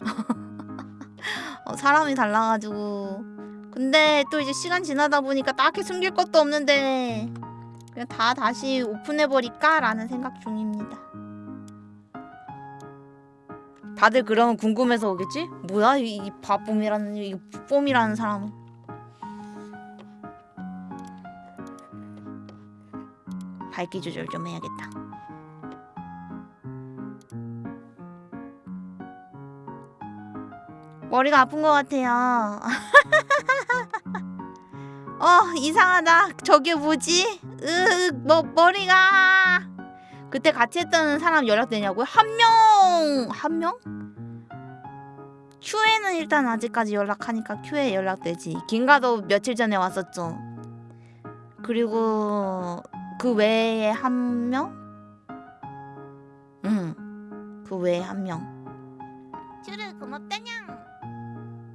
어, 사람이 달라가지고. 근데 또 이제 시간 지나다 보니까 딱히 숨길 것도 없는데 그냥 다 다시 오픈해버릴까? 라는 생각 중입니다. 다들 그러면 궁금해서 오겠지? 뭐야 이, 이 바쁨이라는 이 뽐이라는 사람은 밝기 조절 좀 해야겠다. 머리가 아픈 것 같아요. 어 이상하다. 저게 뭐지? 으, 뭐 머리가 그때 같이 했던 사람 연락되냐고요? 한 명, 한 명? 큐에는 일단 아직까지 연락하니까 큐에 연락되지. 긴가도 며칠 전에 왔었죠. 그리고 그 외에 한 명? 응. 그 외에 한 명. 쭈르 고맙다냥.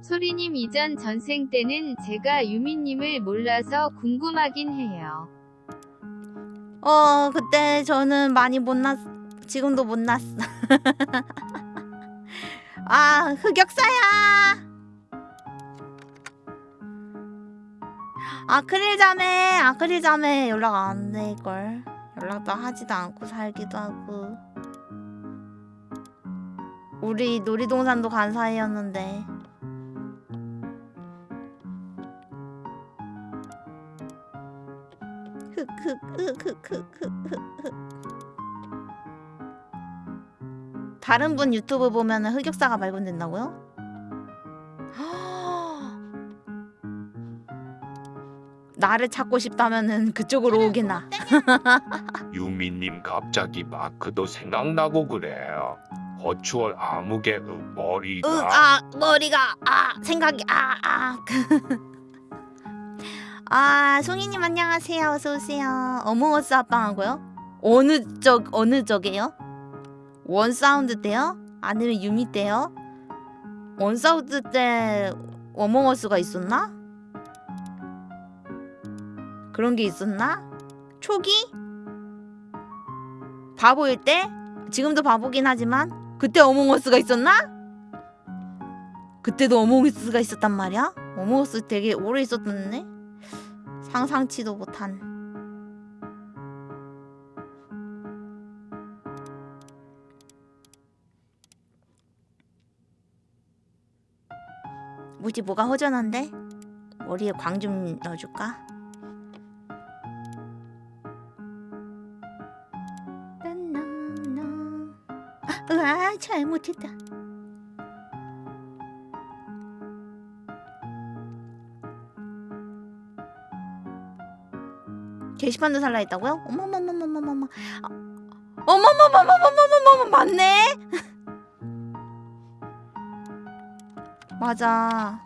소리님 이전 전생 때는 제가 유미님을 몰라서 궁금하긴 해요. 어 그때 저는 많이 못 났. 지금도 못 났어. 아 흑역사야. 아크릴 자매 아크릴 자매 연락 안 될걸. 연락도 하지도 않고 살기도 하고. 우리 놀이동산도 간 사이였는데. 다른 분 유튜브 보면은 흑역사가 발견된다고요? 나를 찾고 싶다면은 그쪽으로 오겠나? 유미님 갑자기 마크도 생각나고 그래요. 허추얼 아무개 음, 머리가 으, 아 머리가 아 생각이 아아 아 송이님 안녕하세요. 어서 오세요. Among Us 합방하고요. 어느 적 어느 적이에요? 원 사운드 때요? 아니면 유미 때요? 원 사운드 때 어몽어스가 있었나? 그런 게 있었나? 초기? 바보일 때? 지금도 바보긴 하지만 그때 어몽어스가 있었나? 그때도 어몽어스가 있었단 말이야? 어몽어스 되게 오래 있었던데 상상치도 못한 뭐지 뭐가 허전한데? 머리에 광 좀 넣어줄까? 아, 으아 잘못했다 게시판도 살라 했다고요? 어머머머머머머머. 아, 어머머머머머머머머 맞네. 맞아.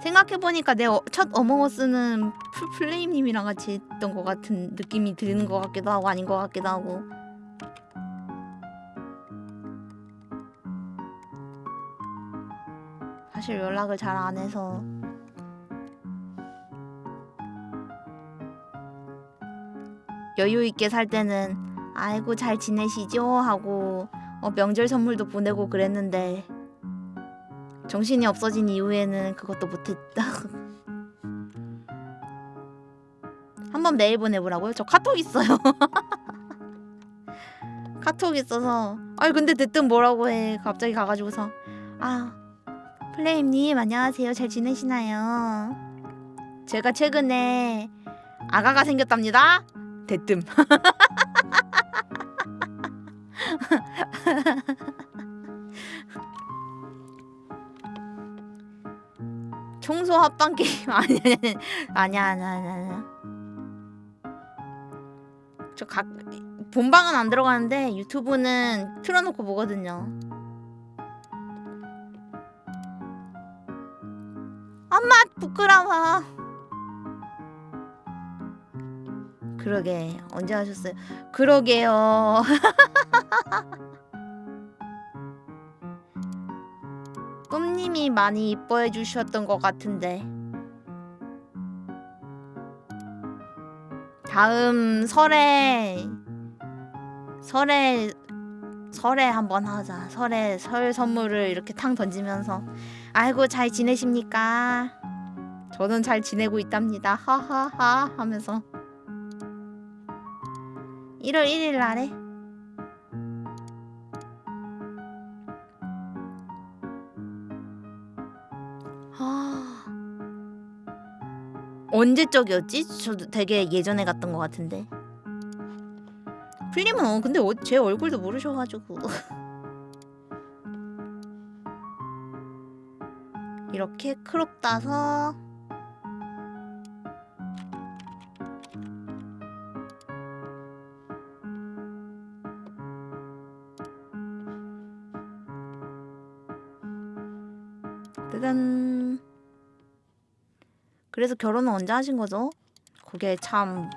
생각해보니까 내 첫 어몽어스는 풀- 플레임님이랑 같이 했던 것 같은 느낌이 드는 것 같기도 하고 아닌 것 같기도 하고 사실 연락을 잘 안 해서 여유 있게 살 때는 아이고 잘 지내시죠 하고 어, 명절 선물도 보내고 그랬는데 정신이 없어진 이후에는 그것도 못했다. 한번 메일 보내보라고요? 저 카톡 있어요. 카톡 있어서 아니 근데 대뜸 뭐라고 해 갑자기 가가지고서 아 플레임님 안녕하세요 잘 지내시나요? 제가 최근에 아가가 생겼답니다. 대뜸 청소 합방 게임 아니 아니 아니 아니 아니 저각 본방은 안 들어가는데 유튜브는 틀어놓고 보거든요. 엄마 부끄러워. 그러게. 언제 하셨어요? 그러게요. 꿈님이 많이 이뻐해 주셨던 것 같은데. 다음 설에 설에 설에 한번 하자. 설에 설 선물을 이렇게 탕 던지면서. 아이고 잘 지내십니까? 저는 잘 지내고 있답니다. 하하하 하면서 1월 1일 날에? 아. 언제 적이었지? 저도 되게 예전에 갔던 것 같은데. 풀림은 어 근데 어, 제 얼굴도 모르셔가지고. 이렇게 크롭 따서 그래서 결혼은 언제 하신 거죠? 그게 참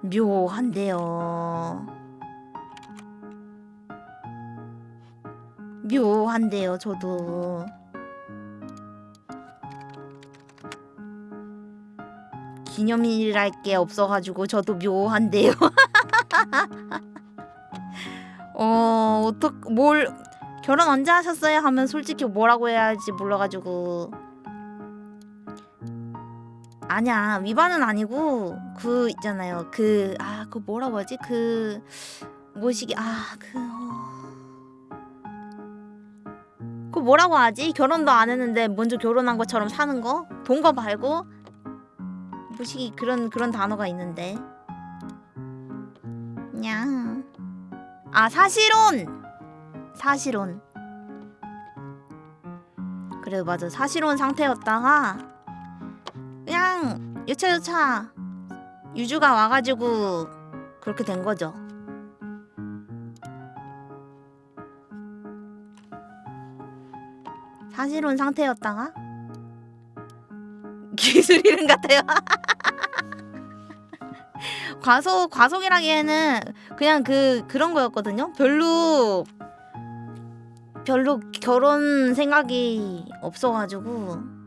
묘한데요. 묘한데요, 저도. 기념일이랄 게 없어가지고 저도 묘한데요. 어, 어떡, 뭘, 결혼 언제 하셨어요? 하면 솔직히 뭐라고 해야 할지 몰라가지고. 아니야 위반은 아니고 그 있잖아요. 그 아 그 뭐라고 하지? 그 뭐시기 아그 어... 그 뭐라고 하지? 결혼도 안 했는데 먼저 결혼한 것처럼 사는 거? 동거 말고? 뭐시기 그런 그런 단어가 있는데. 그냥. 아 사실혼! 사실혼. 그래 맞아. 사실혼 상태였다가 그냥 여차여차 유주가 와가지고 그렇게 된 거죠. 사실혼 상태였다가 기술 이름 같아요. 과속 과속이라기에는 그냥 그 그런 거였거든요. 별로 별로 결혼 생각이 없어가지고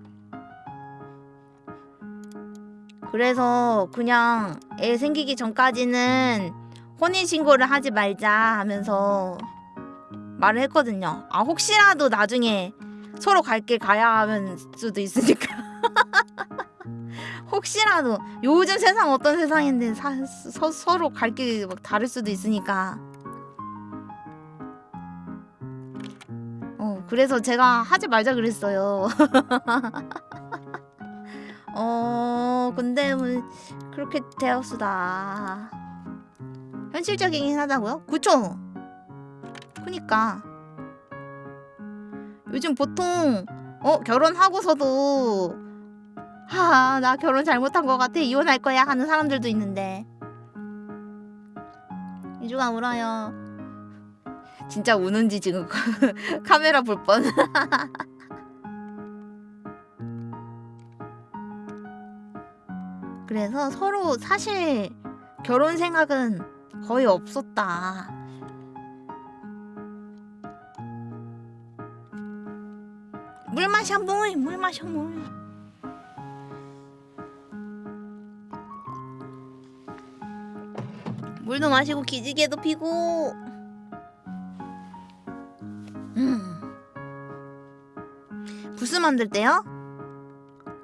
그래서 그냥 애 생기기 전까지는 혼인 신고를 하지 말자 하면서 말을 했거든요. 아 혹시라도 나중에 서로 갈 길 가야 하면 수도 있으니까. 혹시라도 요즘 세상 어떤 세상인데 사, 서, 서로 갈길막 다를 수도 있으니까. 어 그래서 제가 하지 말자 그랬어요. 어 근데 뭐 그렇게 되었수다. 현실적이긴 하다고요? 그쵸? 그니까 요즘 보통 어 결혼하고서도 하하 나 결혼 잘못한 것 같아 이혼할 거야 하는 사람들도 있는데 이주가 울어요. 진짜 우는지 지금 카메라 볼 뻔. 그래서 서로 사실 결혼 생각은 거의 없었다. 물 마셔 물, 물 마셔 물. 물도 마시고 기지개도 피고. 음. 부스 만들 때요?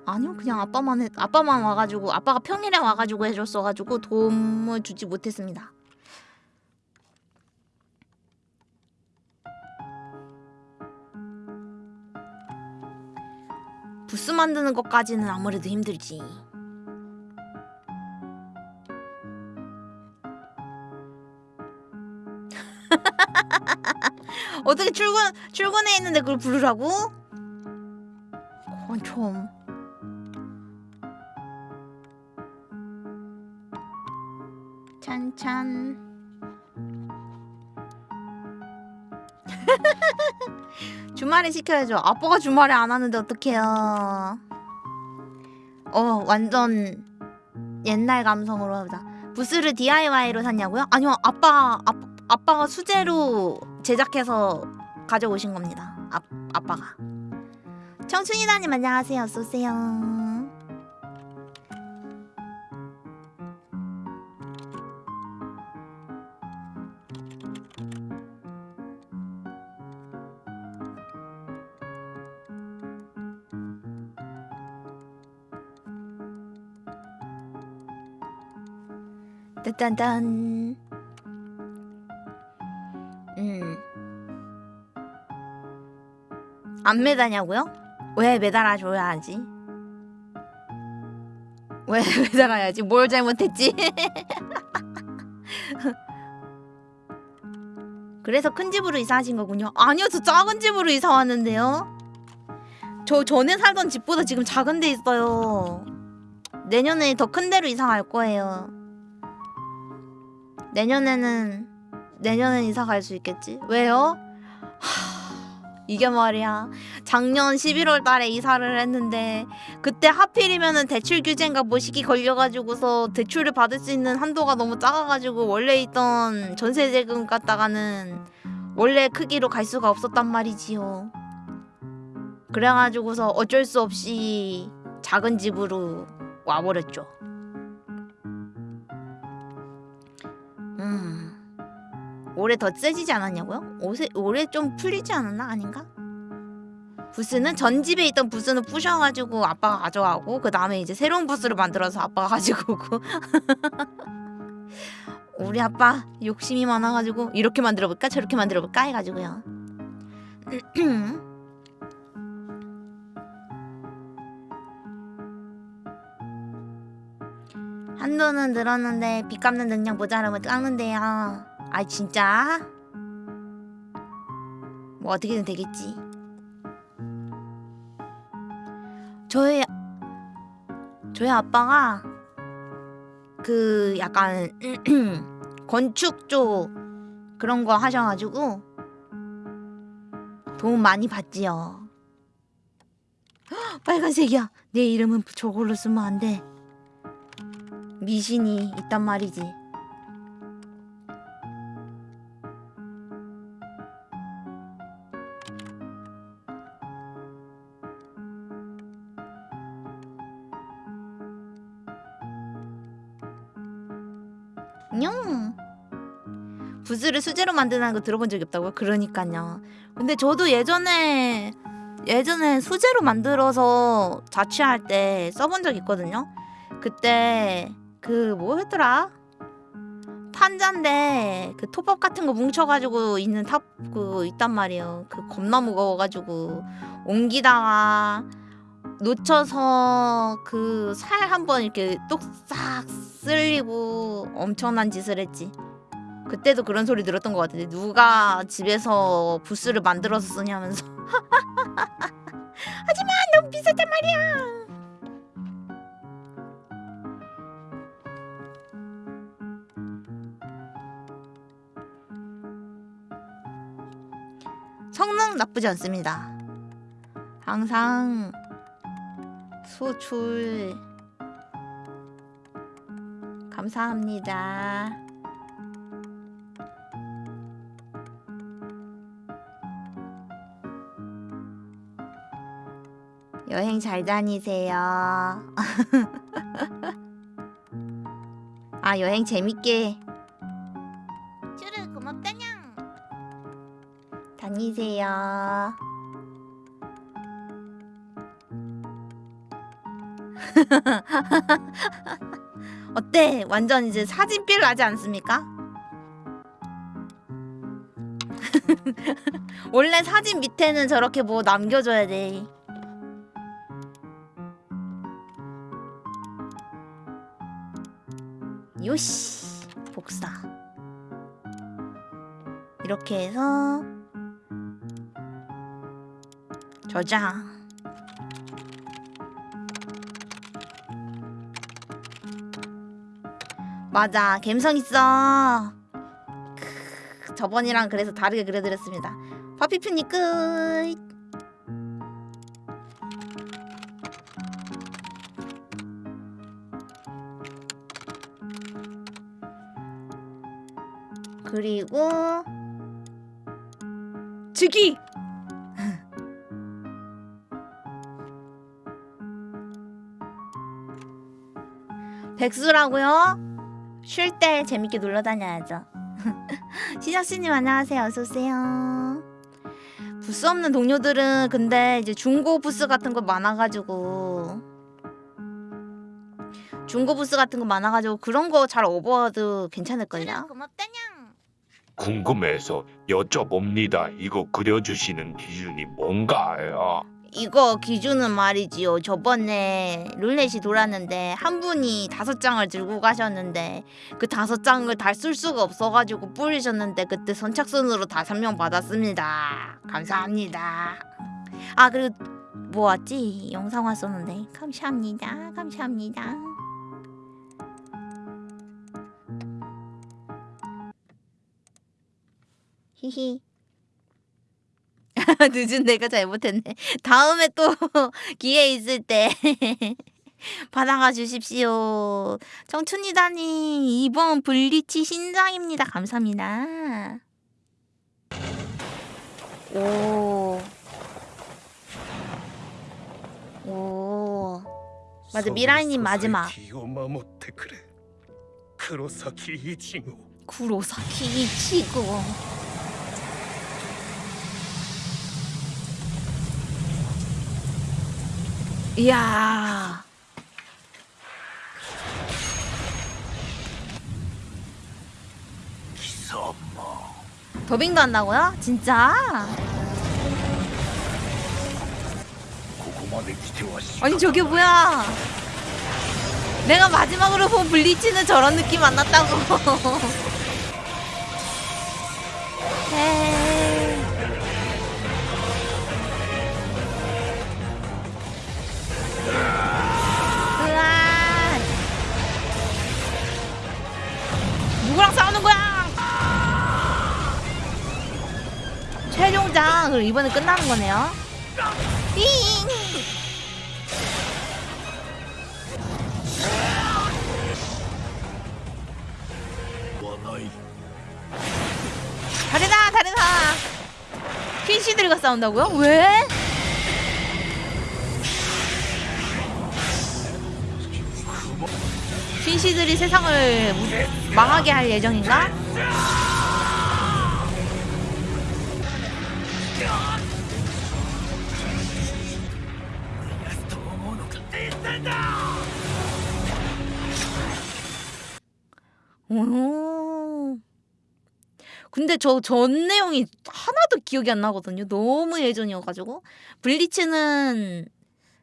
아니요 그냥 아빠만 해, 아빠만 와가지고 아빠가 평일에 와가지고 해줬어가지고 도움을 주지 못했습니다. 부스 만드는 것까지는 아무래도 힘들지. 어떻게 출근 출근해 있는데 그걸 부르라고? 그건 좀. 찬찬. 주말에 시켜야죠. 아빠가 주말에 안 하는데 어떡해요. 어, 완전 옛날 감성으로 하자. 부스를 DIY로 샀냐고요? 아니요, 아빠, 아, 아빠가 수제로 제작해서 가져오신 겁니다. 아, 아빠가. 청춘이다님 안녕하세요. 쏘세요. 딴딴딴. 음. 안 매다냐고요? 왜 매달아줘야지? 왜 매달아야지? 뭘 잘못했지? 그래서 큰 집으로 이사하신 거군요. 아니요, 저 작은 집으로 이사 왔는데요. 저 전에 살던 집보다 지금 작은 데 있어요. 내년에 더 큰 데로 이사 갈 거예요. 내년에는 내년엔 이사 갈 수 있겠지? 왜요? 하, 이게 말이야. 작년 11월 달에 이사를 했는데 그때 하필이면은 대출 규제인가 뭐 시기 걸려가지고서 대출을 받을 수 있는 한도가 너무 작아가지고 원래 있던 전세 대금 갖다가는 원래 크기로 갈 수가 없었단 말이지요. 그래가지고서 어쩔 수 없이 작은 집으로 와버렸죠. 음. 올해 더 세지지 않았냐고요? 올해, 올해 좀 풀리지 않았나? 아닌가? 부스는 전 집에 있던 부스는 부셔가지고 아빠가 가져가고 그 다음에 이제 새로운 부스를 만들어서 아빠가 가지고 오고 우리 아빠 욕심이 많아가지고 이렇게 만들어볼까 저렇게 만들어볼까 해가지고요 한도는 늘었는데 빚 갚는 능력 모자라면 깎는데요. 아 진짜? 뭐 어떻게든 되겠지. 저희 저희 아빠가 그 약간 건축 쪽 그런 거 하셔가지고 도움 많이 받지요. 헉, 빨간색이야. 내 이름은 저걸로 쓰면 안 돼. 미신이 있단 말이지. 뇽. 부스를 수제로 만드는 거 들어본 적이 없다고요? 그러니까요. 근데 저도 예전에 예전에 수제로 만들어서 자취할 때 써본 적 있거든요. 그때 그 뭐였더라? 판자인데 그 톱밥 같은 거 뭉쳐가지고 있는 탑 그 있단 말이에요. 그 겁나 무거워가지고 옮기다가 놓쳐서 그 살 한 번 이렇게 똑싹 쓸리고 엄청난 짓을 했지. 그때도 그런 소리 들었던 것 같은데 누가 집에서 부스를 만들어서 쓰냐면서 하지만 너무 비쌌단 말이야. 성능 나쁘지 않습니다. 항상 소출 감사합니다. 여행 잘 다니세요. 아 여행 재밌게 다니세요. 어때? 완전 이제 사진필 나지 않습니까? 원래 사진 밑에는 저렇게 뭐 남겨줘야 돼. 요시 복사. 이렇게 해서 저장. 맞아, 감성 있어. 크, 저번이랑 그래서 다르게 그려드렸습니다. 파피프니 끝. 그리고 즉위. 백수라고요? 쉴 때 재밌게 놀러 다녀야죠. 시작씨님 안녕하세요. 어서 오세요. 부스 없는 동료들은 근데 이제 중고 부스 같은 거 많아가지고 중고 부스 같은 거 많아가지고 그런 거잘 오버도 괜찮을걸요? 고맙다냥. 궁금해서 여쭤봅니다. 이거 그려주시는 기준이 뭔가요? 이거 기준은 말이지요. 저번에 룰렛이 돌았는데 한 분이 다섯 장을 들고 가셨는데 그 다섯 장을 다 쓸 수가 없어가지고 뿌리셨는데 그때 선착순으로 다섯 명 받았습니다. 감사합니다. 아 그리고 뭐 왔지? 영상 왔었는데 감사합니다. 감사합니다. 히히. 늦은 내가 잘못했네. 다음에 또 기회 있을 때 받아가 주십시오. 청춘이다니 이번 블리치 신장입니다. 감사합니다. 오. 오. 맞아 미라이님 마지막. 구로사키 이치고. 구로사키 이치고. 이야. 더빙도 한다고요? 진짜? 아니 저게 뭐야? 내가 마지막으로 본 블리치는 저런 느낌 안 났다고. 최종장 그럼 이번에 끝나는 거네요. 띵. 다르다 다르다 퀸시들과 싸운다고요? 왜? 퀸시들이 세상을 무- 망하게 할 예정인가? 오 근데 저 전 내용이 하나도 기억이 안 나거든요. 너무 예전이어가지고 블리츠는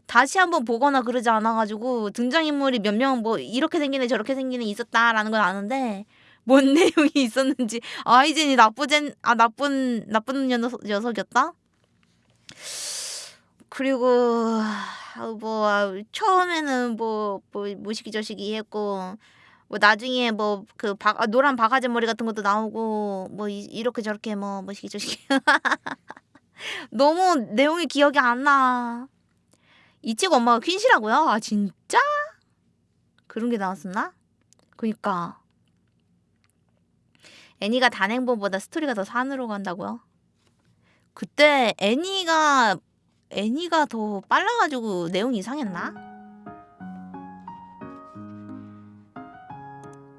다시 한번 보거나 그러지 않아가지고 등장인물이 몇 명 뭐 이렇게 생기네 저렇게 생기네 있었다라는 건 아는데 뭔 내용이 있었는지 아이젠이 나쁘젠 아 나쁜 나쁜 녀석, 녀석이었다. 그리고 아, 뭐 아, 처음에는 뭐, 뭐 무시기 저시기 했고 뭐 나중에 뭐그 노란 바가지 머리 같은 것도 나오고 뭐 이, 이렇게 저렇게 뭐 무시기 저시기 너무 내용이 기억이 안 나. 이치고 엄마가 퀸시라고요? 아 진짜? 그런 게 나왔었나? 그니까 애니가 단행본보다 스토리가 더 산으로 간다고요? 그때 애니가 애니가 더 빨라가지고 내용이 이상했나?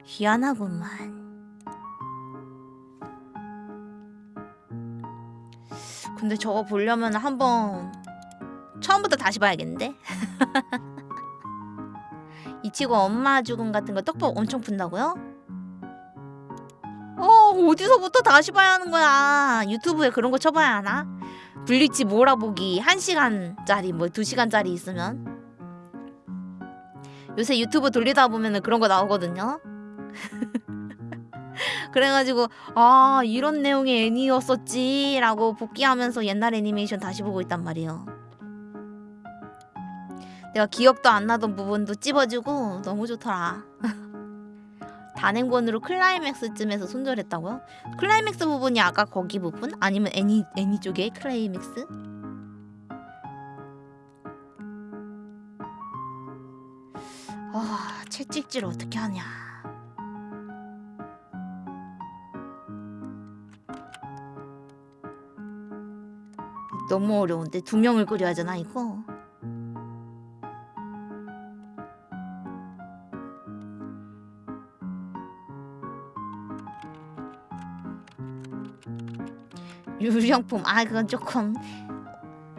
희한하구만. 근데 저거 보려면 한번 처음부터 다시 봐야겠는데? 이치고 엄마 죽음 같은 거 떡밥 엄청 푼다고요? 어 어디서부터 다시 봐야 하는 거야 유튜브에 그런 거 쳐봐야 하나? 블리치 몰아보기 1시간짜리 뭐 2시간짜리 있으면. 요새 유튜브 돌리다 보면은 그런 거 나오거든요. 그래가지고 아 이런 내용의 애니였었지 라고 복기하면서 옛날 애니메이션 다시 보고 있단 말이에요. 내가 기억도 안 나던 부분도 찝어주고 너무 좋더라 단행본으로 클라이맥스쯤에서 손절했다고요? 클라이맥스 부분이 아까 거기 부분? 아니면 애니 애니 쪽의 클라이맥스? 아 채찍질 어떻게 하냐? 너무 어려운데 두 명을 끓여야 하잖아 이거. 유령품 아 그건 조금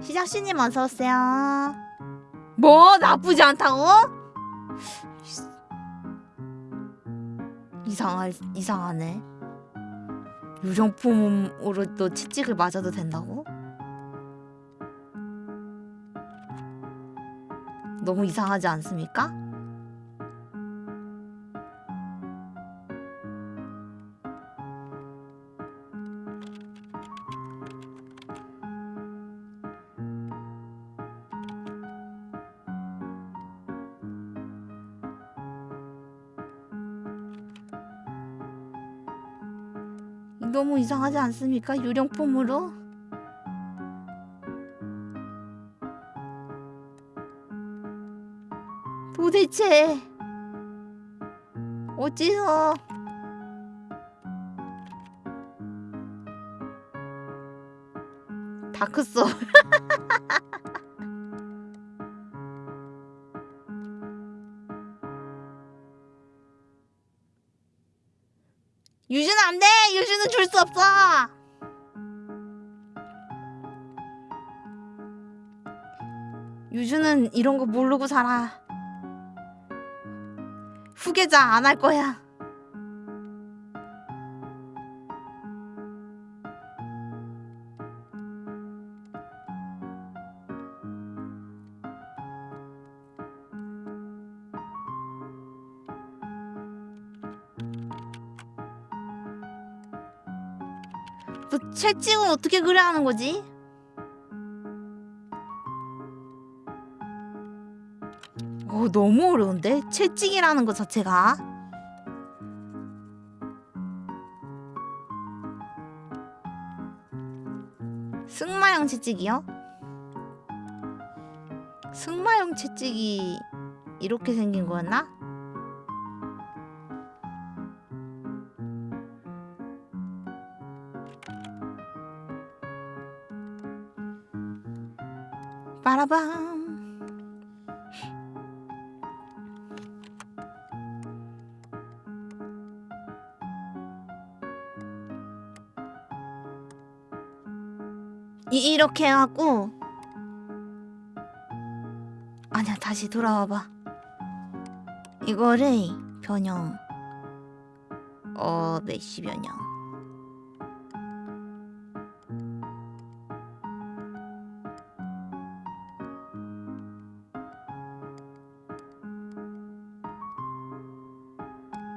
시작씨님 어서 오세요 뭐 나쁘지 않다고? 이상할 이상하네 유령품으로 또 채찍을 맞아도 된다고? 너무 이상하지 않습니까? 이상하지 않습니까? 유령품으로? 도대체 어째서 다크소 유주는 줄 수 없어! 유주는 이런 거 모르고 살아. 후계자 안 할 거야. 채찍은 어떻게 그려 하는 거지? 어 너무 어려운데 채찍이라는 것 자체가 승마형 채찍이요? 승마형 채찍이 이렇게 생긴 거였나? 이렇게 하고. 아니야 다시 돌아와봐. 이거를 변형. 어 메시 변형.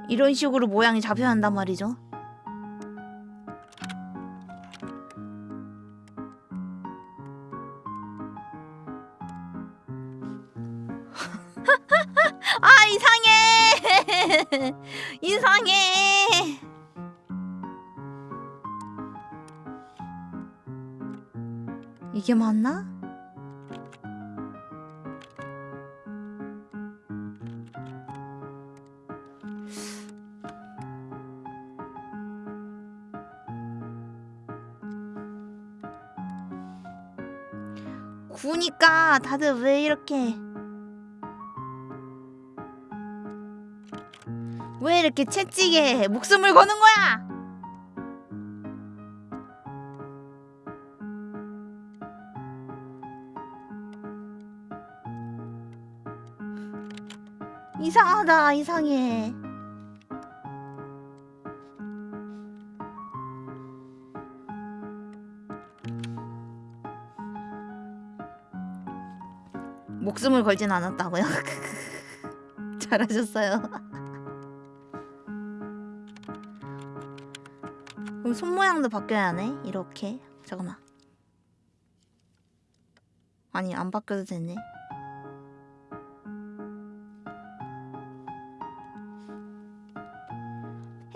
이런 식으로 모양이 잡혀야 한단 말이죠. 다들 왜 이렇게 왜 이렇게 채찍에 목숨을 거는 거야? 이상하다 이상해 목숨을 걸진 않았다고요? 잘하셨어요. 그럼 손 모양도 바뀌어야 하네? 이렇게? 잠깐만. 아니 안 바뀌어도 되네.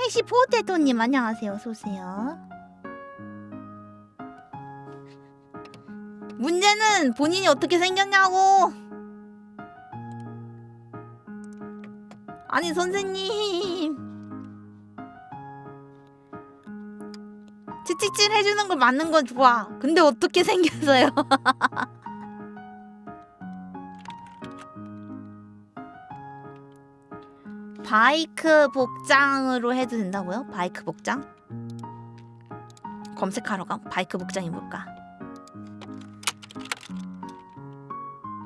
해시 포테토님 안녕하세요. 어서오세요. 문제는 본인이 어떻게 생겼냐고 아니 선생님 채찍질 해주는 걸 맞는 건 좋아 근데 어떻게 생겼어요 바이크 복장으로 해도 된다고요? 바이크 복장? 검색하러 가 바이크 복장이 뭘까?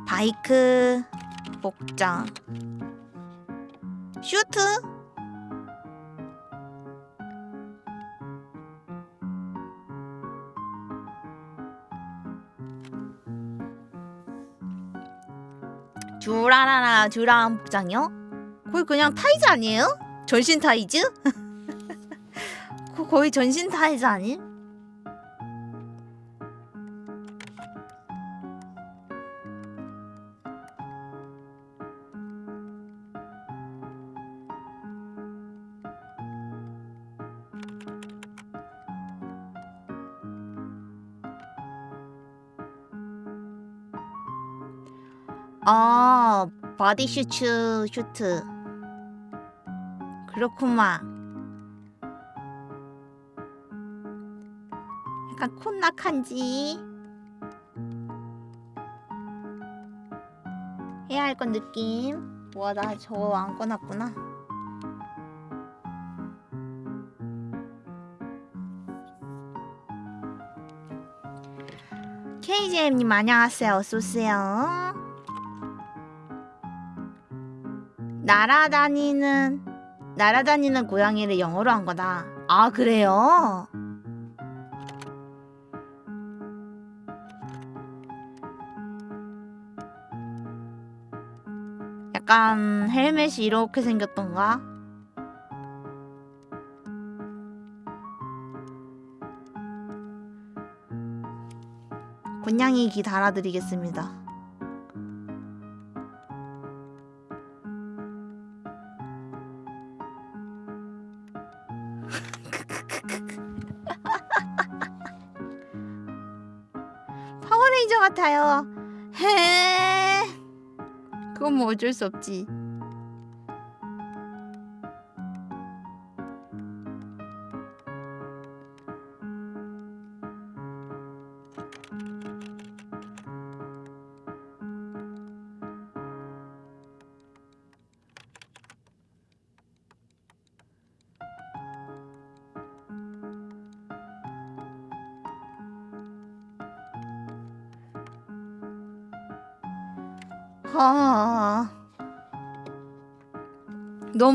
바이크 복장 슈트? 듀라라라 듀라한 복장이요? 거의 그냥 타이즈 아니에요? 전신 타이즈? 거의 전신 타이즈 아님? 바디 슈츠 슈트. 그렇구만. 약간 콘낙한지. 해야 할 건 느낌. 와 나 저거 안 꺼놨구나. KJM님 안녕하세요. 어서오세요 날아다니는 날아다니는 고양이를 영어로 한 거다. 아 그래요? 약간 헬멧이 이렇게 생겼던가? 곤냥이 기 달아드리겠습니다. 같아요. 헤. 그건 뭐 어쩔 수 없지.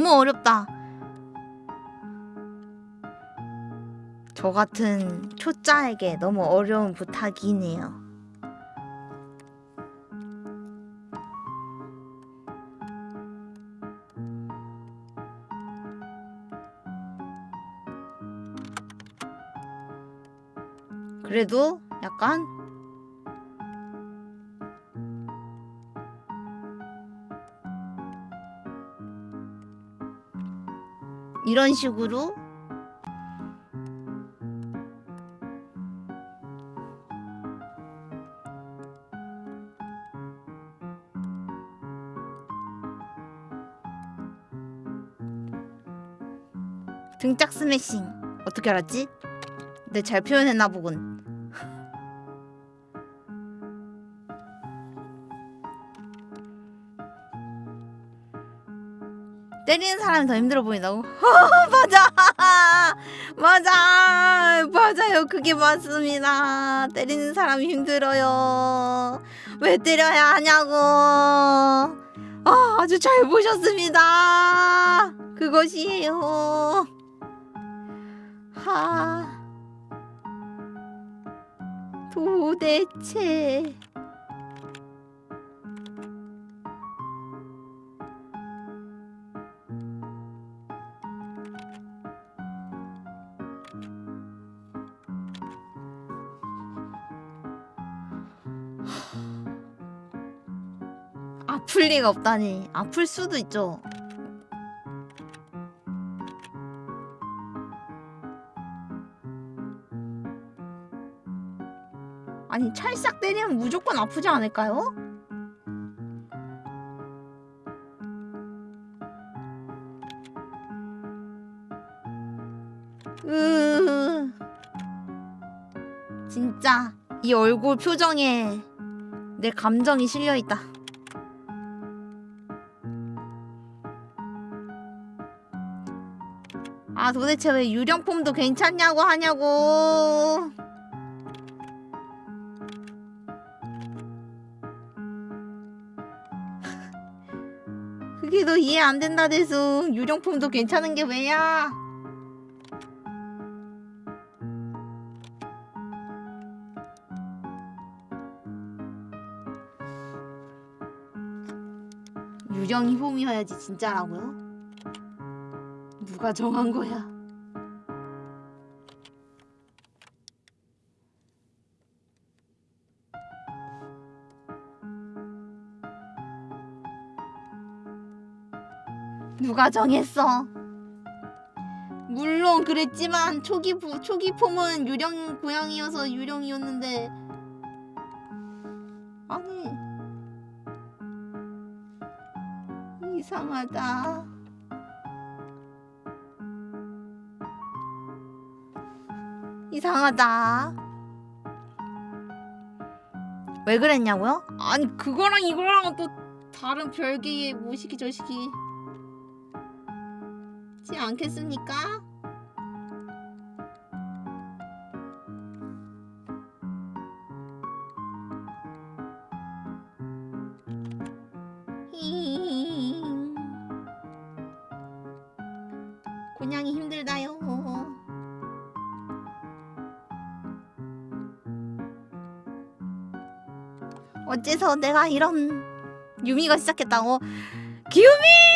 너무 어렵다. 저 같은 초짜에게 너무 어려운 부탁이네요. 그래도 약간 이런 식으로 등짝 스매싱 어떻게 알았지? 내 잘 표현했나 보군. 사람이 더 힘들어 보인다고? 맞아, 맞아, 맞아요. 그게 맞습니다. 때리는 사람이 힘들어요. 왜 때려야 하냐고. 아, 아주 잘 보셨습니다. 그것이에요. 하. 도대체. 리가 없다니. 아플 수도 있죠. 아니 찰싹 때리면 무조건 아프지 않을까요? 으 진짜 이 얼굴 표정에 내 감정이 실려 있다. 아 도대체 왜 유령폼도 괜찮냐고 하냐고. 그게 너 이해 안 된다 대수 유령품도 괜찮은 게 왜야? 유령이 폼이어야지 진짜라고요? 누가 정한 거야? 누가 정했어? 물론 그랬지만 초기 부, 초기 폼은 유령 고양이여서 유령이었는데 아니 이상하다. 이상하다. 왜 그랬냐고요? 아니 그거랑 이거랑은 또 다른 별개의 뭐시기 저시기. 지 않겠습니까? 어째서 내가 이런 유미가 시작했다고? 기우미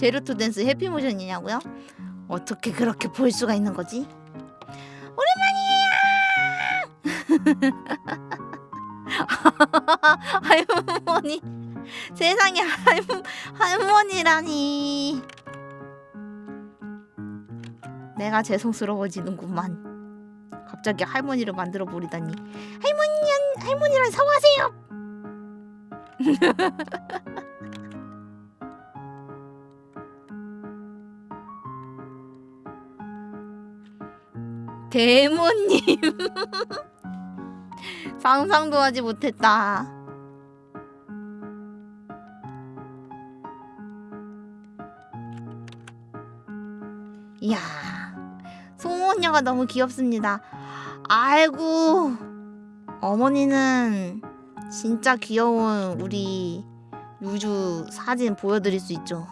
Zero Two 댄스 happy motion이냐고요? 어떻게 그렇게 볼 수가 있는 거지? 오랜만이에요! 할머니 세상에 할, 할머니라니 내가 죄송스러워지는구만 갑자기 할머니를 만들어 버리다니 할머니 할머니랑 사과하세요 계모님 상상도 하지 못했다. 이야 송원녀가 너무 귀엽습니다. 아이고 어머니는 진짜 귀여운 우리 유주 사진 보여드릴 수 있죠.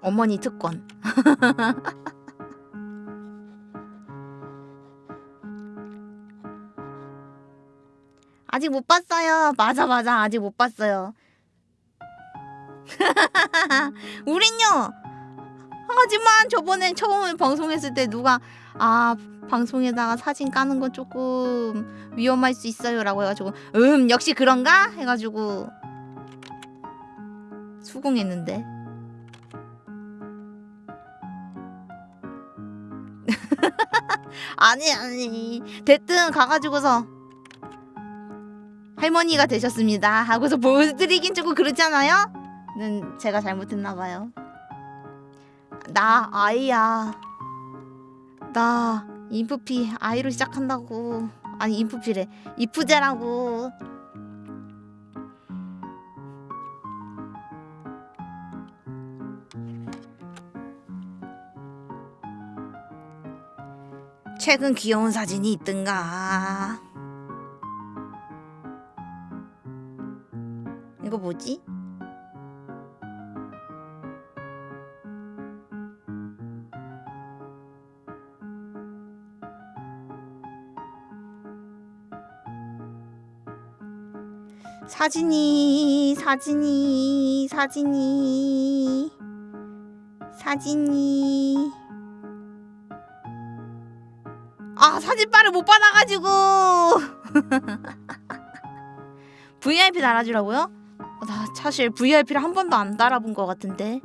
어머니 특권. 아직 못 봤어요. 맞아 맞아 아직 못 봤어요. 우린요. 하지만 저번에 처음 방송했을 때 누가 아 방송에다가 사진 까는 건 조금 위험할 수 있어요 라고 해가지고 음 역시 그런가 해가지고 수긍했는데 아니 아니 됐든 가가지고서 할머니가 되셨습니다. 하고서 보여드리긴 조금 그렇잖아요? 는 제가 잘못했나봐요. 나 아이야. 나 인프피 아이로 시작한다고. 아니 인프피래. 이프제라고. 최근 귀여운 사진이 있든가 이거 뭐지? 사진이 사진이 사진이 사진이 아 사진빨을 못 받아가지고 VIP 달아주라고요? 어, 나 사실 VIP를 한 번도 안 달아본 것 같은데.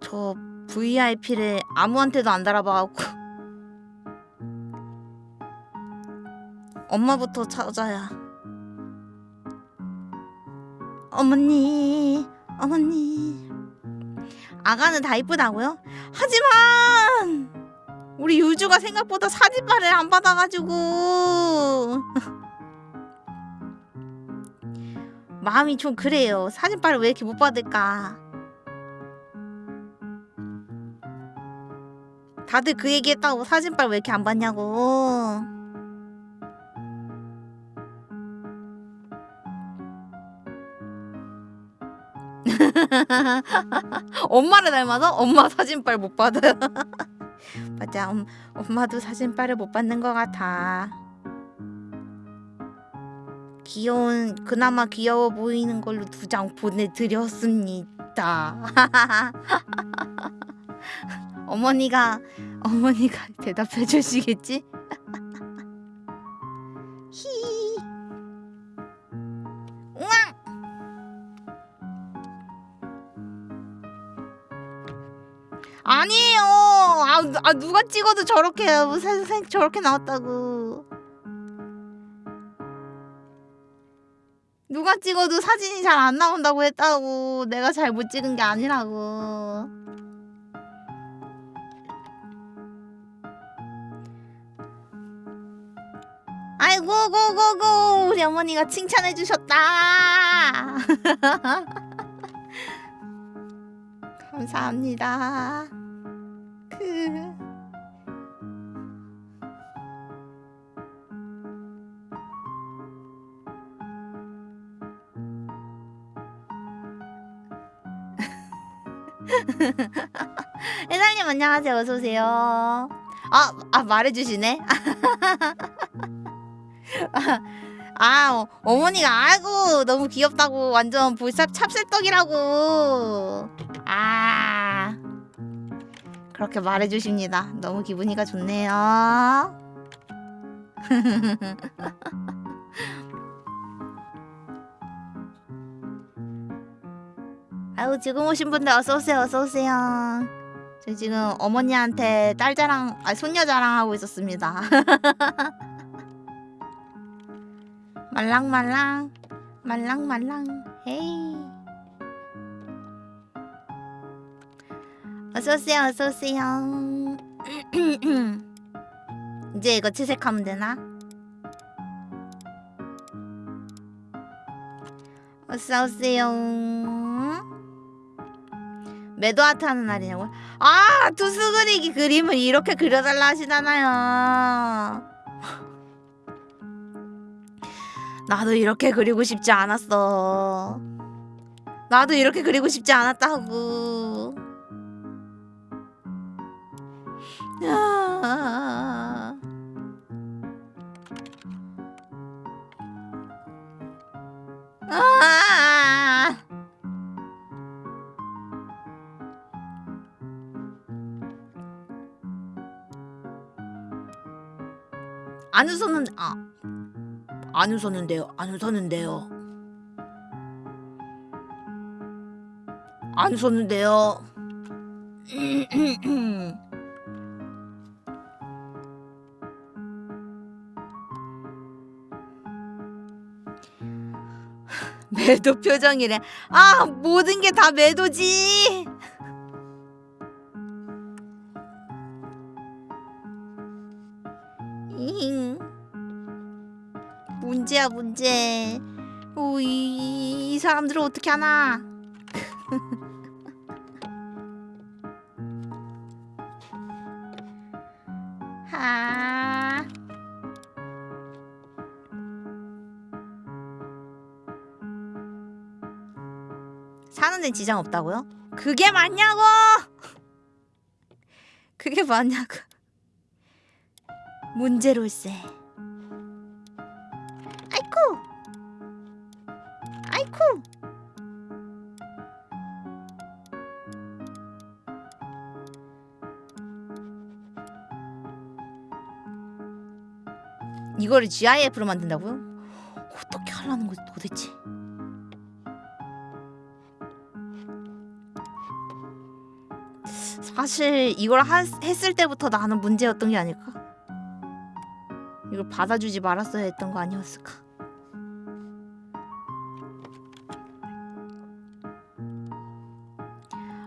저 VIP를 아무한테도 안 달아봐갖고. 엄마부터 찾아야. 어머니 어머니. 아가는 다 이쁘다고요? 하지만 우리 유주가 생각보다 사진빨을 안 받아가지고. 마음이 좀 그래요. 사진빨을 왜 이렇게 못 받을까? 다들 그 얘기했다고 사진빨 왜 이렇게 안 받냐고. 엄마를 닮아서 엄마 사진빨 못 받아요. 맞아, 엄, 엄마도 사진빨을 못 받는 것 같아. 귀여운 그나마 귀여워 보이는 걸로 두 장 보내드렸습니다. 어머니가 어머니가 대답해 주시겠지? 히. 아니에요. 아, 누- 아 누가 찍어도 저렇게 생 저렇게 나왔다고. 누가 찍어도 사진이 잘 안 나온다고 했다고. 내가 잘 못 찍은 게 아니라고. 아이고 고고고 우리 어머니가 칭찬해 주셨다. 감사합니다. 그 혜달님 안녕하세요. 어서 오세요. 아, 아 말해주시네. 아, 아 어, 어머니가 아이고 너무 귀엽다고 완전 볼삽 찹쌀떡이라고. 아 그렇게 말해주십니다. 너무 기분이가 좋네요. 아유 지금 오신 분들 어서 오세요. 어서 오세요. 저 지금 어머니한테 딸 자랑, 아 손녀 자랑하고 있었습니다. 말랑말랑 말랑말랑 에이 어서오세요 어서오세요 이제 이거 채색하면 되나? 어서오세요 매도아트 하는 날이냐고? 아! 투수 그리기 그림을 이렇게 그려달라 하시잖아요 나도 이렇게 그리고 싶지 않았어. 나도 이렇게 그리고 싶지 않았다고. 아. 아. 안 웃었는데 아. 안 웃었는데요. 안 웃었는데요. 안 웃었는데요. 매도 표정이래. 아, 모든 게 다 매도지. 문제야, 문제. 오, 이, 이 사람들을 어떻게 하나? 하. 사는 데 지장 없다고요? 그게 맞냐고! 그게 맞냐고. 문제로세. 이거를 GIF로 만든다고요? 어떻게 하려는 거지 도대체? 사실 이걸 하, 했을 때부터 나는 문제였던 게 아닐까? 이걸 받아주지 말았어야 했던 거 아니었을까?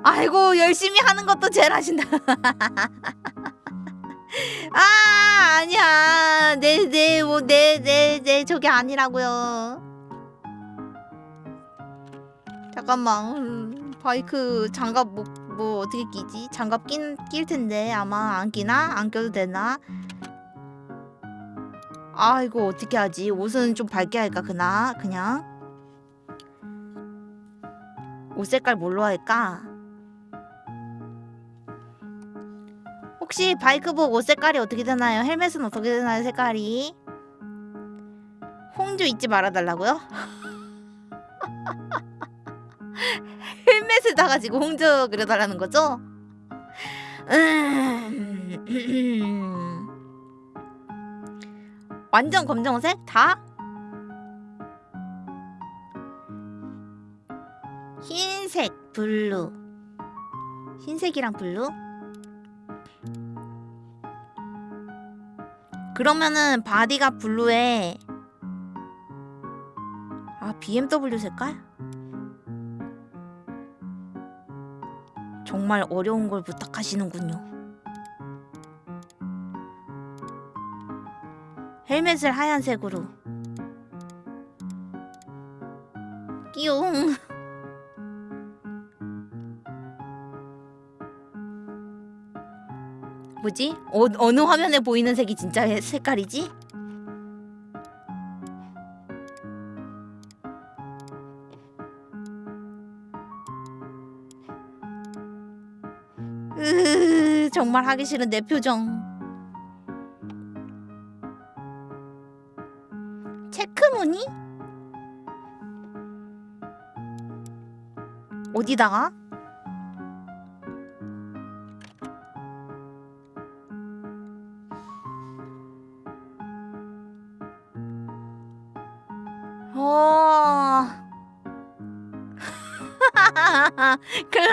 아이고 열심히 하는 것도 제일 하신다. 아 아니야 네네뭐네네네 저게 아니라고요. 잠깐만 음, 바이크 장갑 뭐, 뭐 어떻게 끼지? 장갑 낀, 낄 텐데 아마 안 끼나? 안 껴도 되나? 아 이거 어떻게 하지? 옷은 좀 밝게 할까 그나 그냥 옷 색깔 뭘로 할까? 혹시 바이크복 옷 색깔이 어떻게 되나요? 헬멧은 어떻게 되나요? 색깔이 홍조 잊지 말아달라고요? 헬멧을 다 가지고 홍조 그려달라는 거죠? 음, 완전 검정색 다? 흰색 블루 흰색이랑 블루? 그러면은 바디가 블루에 아 BMW 색깔? 정말 어려운 걸 부탁하시는군요. 헬멧을 하얀색으로. 끼용. 뭐지? 어, 어느 화면에 보이는 색이 진짜 해- 색깔이지? 으, 정말 하기 싫은 내 표정. 체크무늬? 어디다가?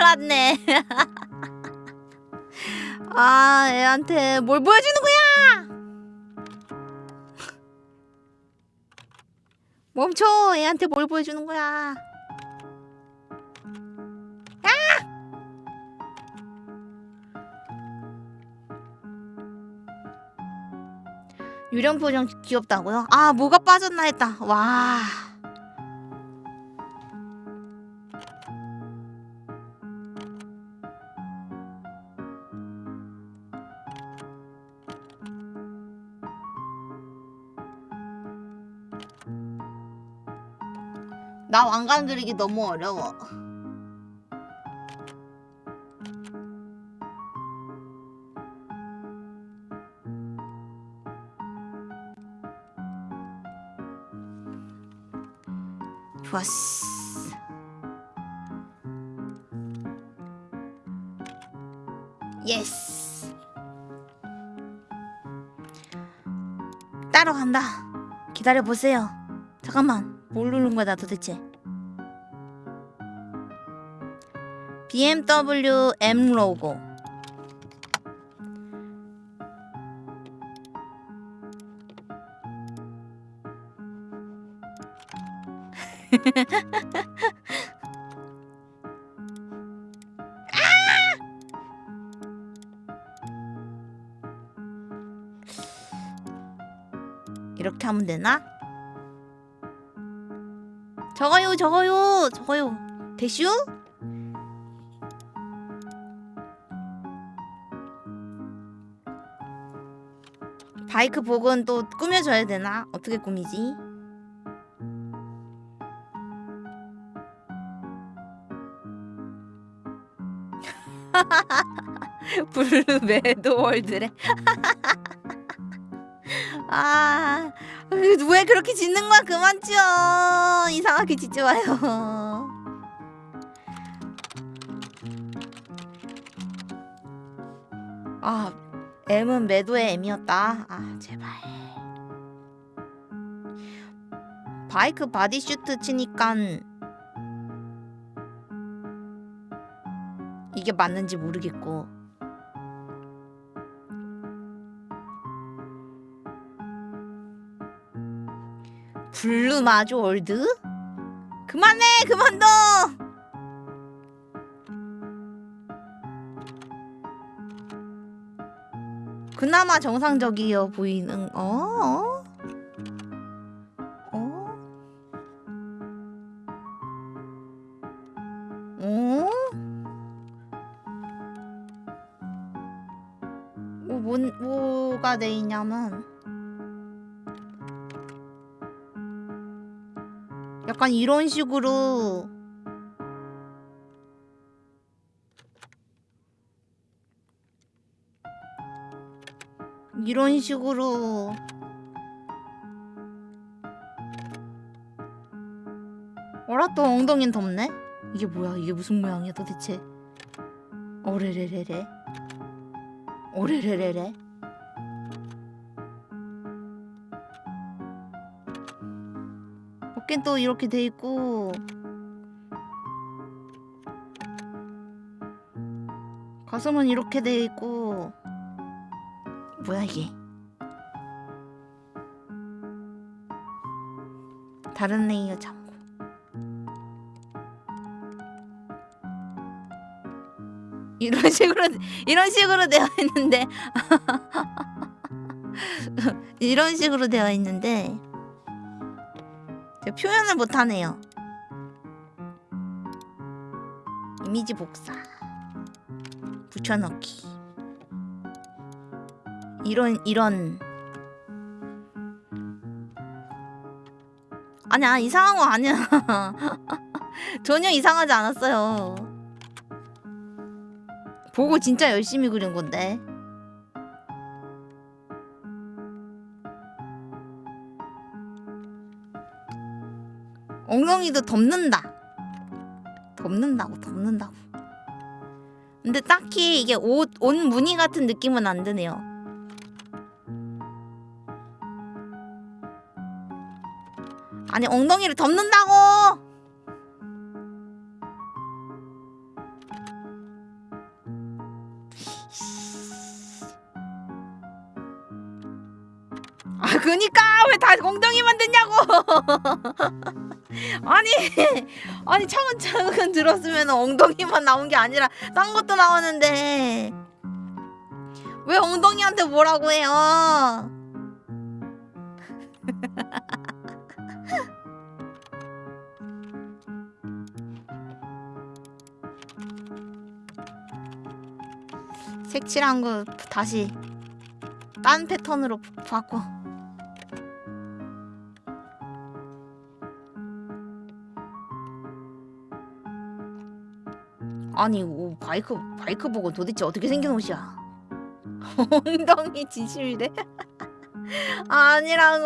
알았네. 아 애한테 뭘 보여주는 거야? 멈춰. 애한테 뭘 보여주는 거야? 아! 유령 표정 귀엽다고요? 아 뭐가 빠졌나 했다. 와. 나 왕관 그리기 너무 어려워. 좋았어. 예스. 따라간다. 기다려 보세요. 잠깐만. 뭘 누른 거야 나 도대체? BMW M 로고. 이렇게 하면 되나? 저거요 저거요 저거요 대슈? 바이크 복은 또 꾸며줘야 되나? 어떻게 꾸미지? 블루 매드월드래 아, 왜 그렇게 짓는 거야? 그만 지어. 이상하게 짓지 마요. 아, M은 매도의 M이었다. 아, 제발. 바이크 바디슈트 치니까 이게 맞는지 모르겠고. 블루 마주 월드? 그만해 그만둬 그나마 정상적이어 보이는 어? 어? 어? 뭐, 뭔, 뭐가 돼 있냐면 약간 이런 식으로 이런 식으로. 어라 또 엉덩이는 덥네? 이게 뭐야? 이게 무슨 모양이야 도대체? 오레레레레. 오레레레레. 어깨는 또 이렇게 돼 있고. 가슴은 이렇게 돼 있고 뭐야 이게 다른 레이어 참고. 이런 식으로 이런 식으로 되어 있는데. 이런 식으로 되어 있는데. 표현을 못하네요. 이미지 복사. 붙여넣기 이런 이런 아니야 이상한 거 아니야 전혀 이상하지 않았어요 보고 진짜 열심히 그린 건데 엉덩이도 덮는다. 덮는다고 덮는다고. 근데 딱히 이게 옷, 옷 무늬 같은 느낌은 안 드네요. 아니 엉덩이를 덮는다고. 아 그니까 왜 다 엉덩이만 듣냐고. 아니 아니 차근차근 들었으면 엉덩이만 나온 게 아니라 딴 것도 나오는데 왜 엉덩이한테 뭐라고 해요? 칠한 거 다시 딴 패턴으로 바꿔. 아니 오, 바이크 바이크 보고 도대체 어떻게 생긴 옷이야? 엉덩이 진심이래? 아니라고.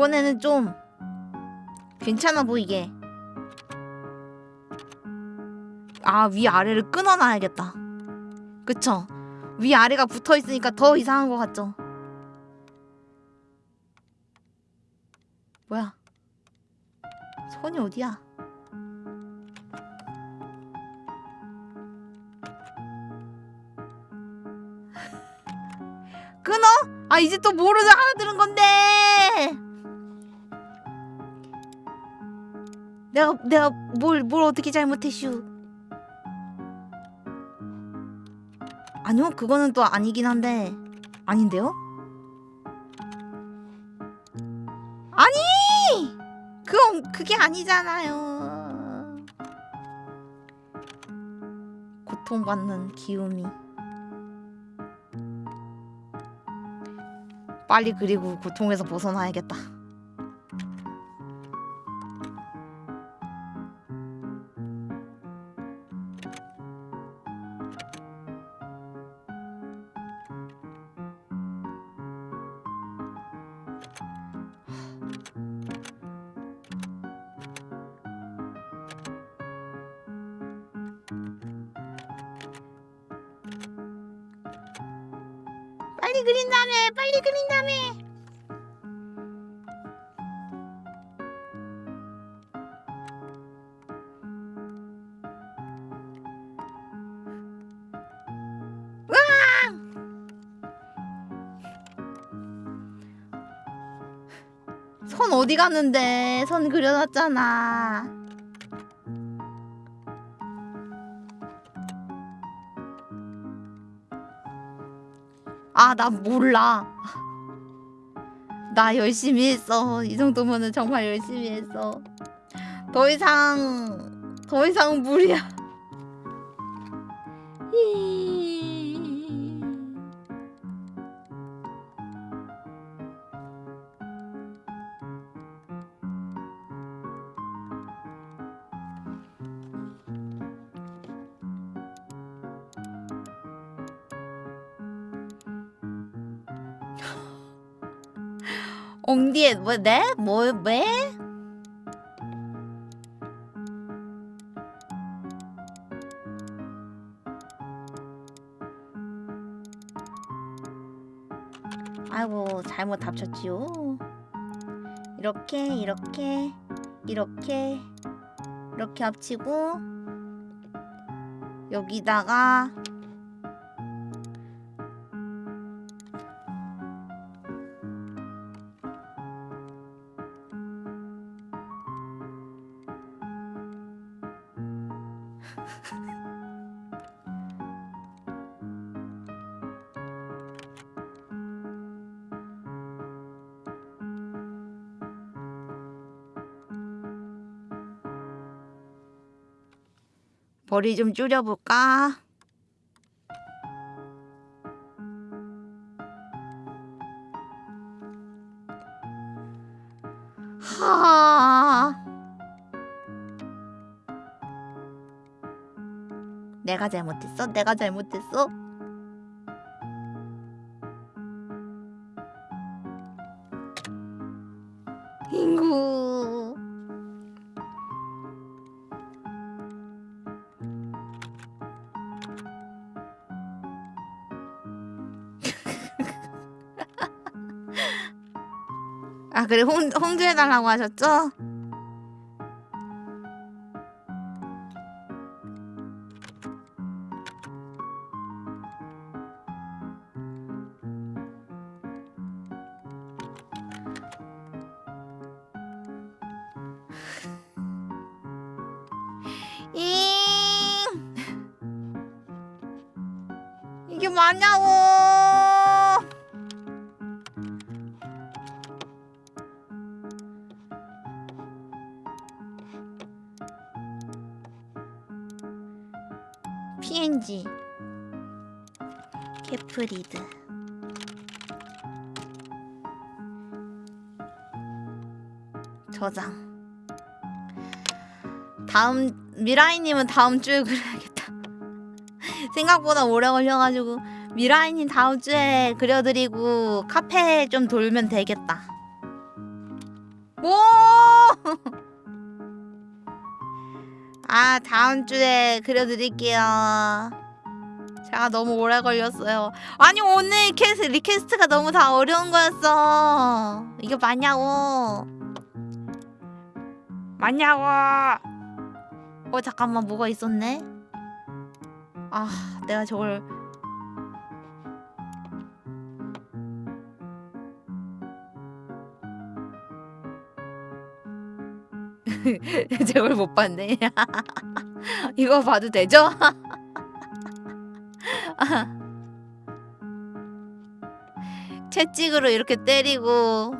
요번에는 좀 괜찮아 보이게. 아, 위 아래를 끊어놔야겠다. 그쵸? 위 아래가 붙어 있으니까 더 이상한 것 같죠? 뭐야? 손이 어디야? 끊어? 아 이제 또 뭐로 알아들은 건데? 내가 내가 뭘 뭘 어떻게 잘못했슈? 아니요 그거는 또 아니긴 한데 아닌데요? 아니 그건 그게 아니잖아요. 고통받는 기움이 빨리 그리고 고통에서 벗어나야겠다. 어디 갔는데 선 그려놨잖아 아, 나 몰라. 나 열심히 했어. 이 정도면은 정말 열심히 했어. 더 이상, 더 이상 무리야. 뭐 네? 뭐 왜? 아이고 잘못 합쳤지요. 이렇게 이렇게 이렇게 이렇게 합치고 여기다가 머리 좀 줄여볼까? 하. 내가 잘못했어? 내가 잘못했어? 아 그래 홍 홍주해달라고 하셨죠? 다음 미라이님은 다음 주에 그려야겠다. 생각보다 오래 걸려가지고 미라이님 다음 주에 그려드리고 카페 좀 돌면 되겠다. 뭐? 아 다음 주에 그려드릴게요. 제가 너무 오래 걸렸어요. 아니 오늘 캐스 request가 너무 다 어려운 거였어. 이게 맞냐고. 맞냐고 어 잠깐만 뭐가 있었네? 아 내가 저걸 저걸 못 봤네. 이거 봐도 되죠? 채찍으로 이렇게 때리고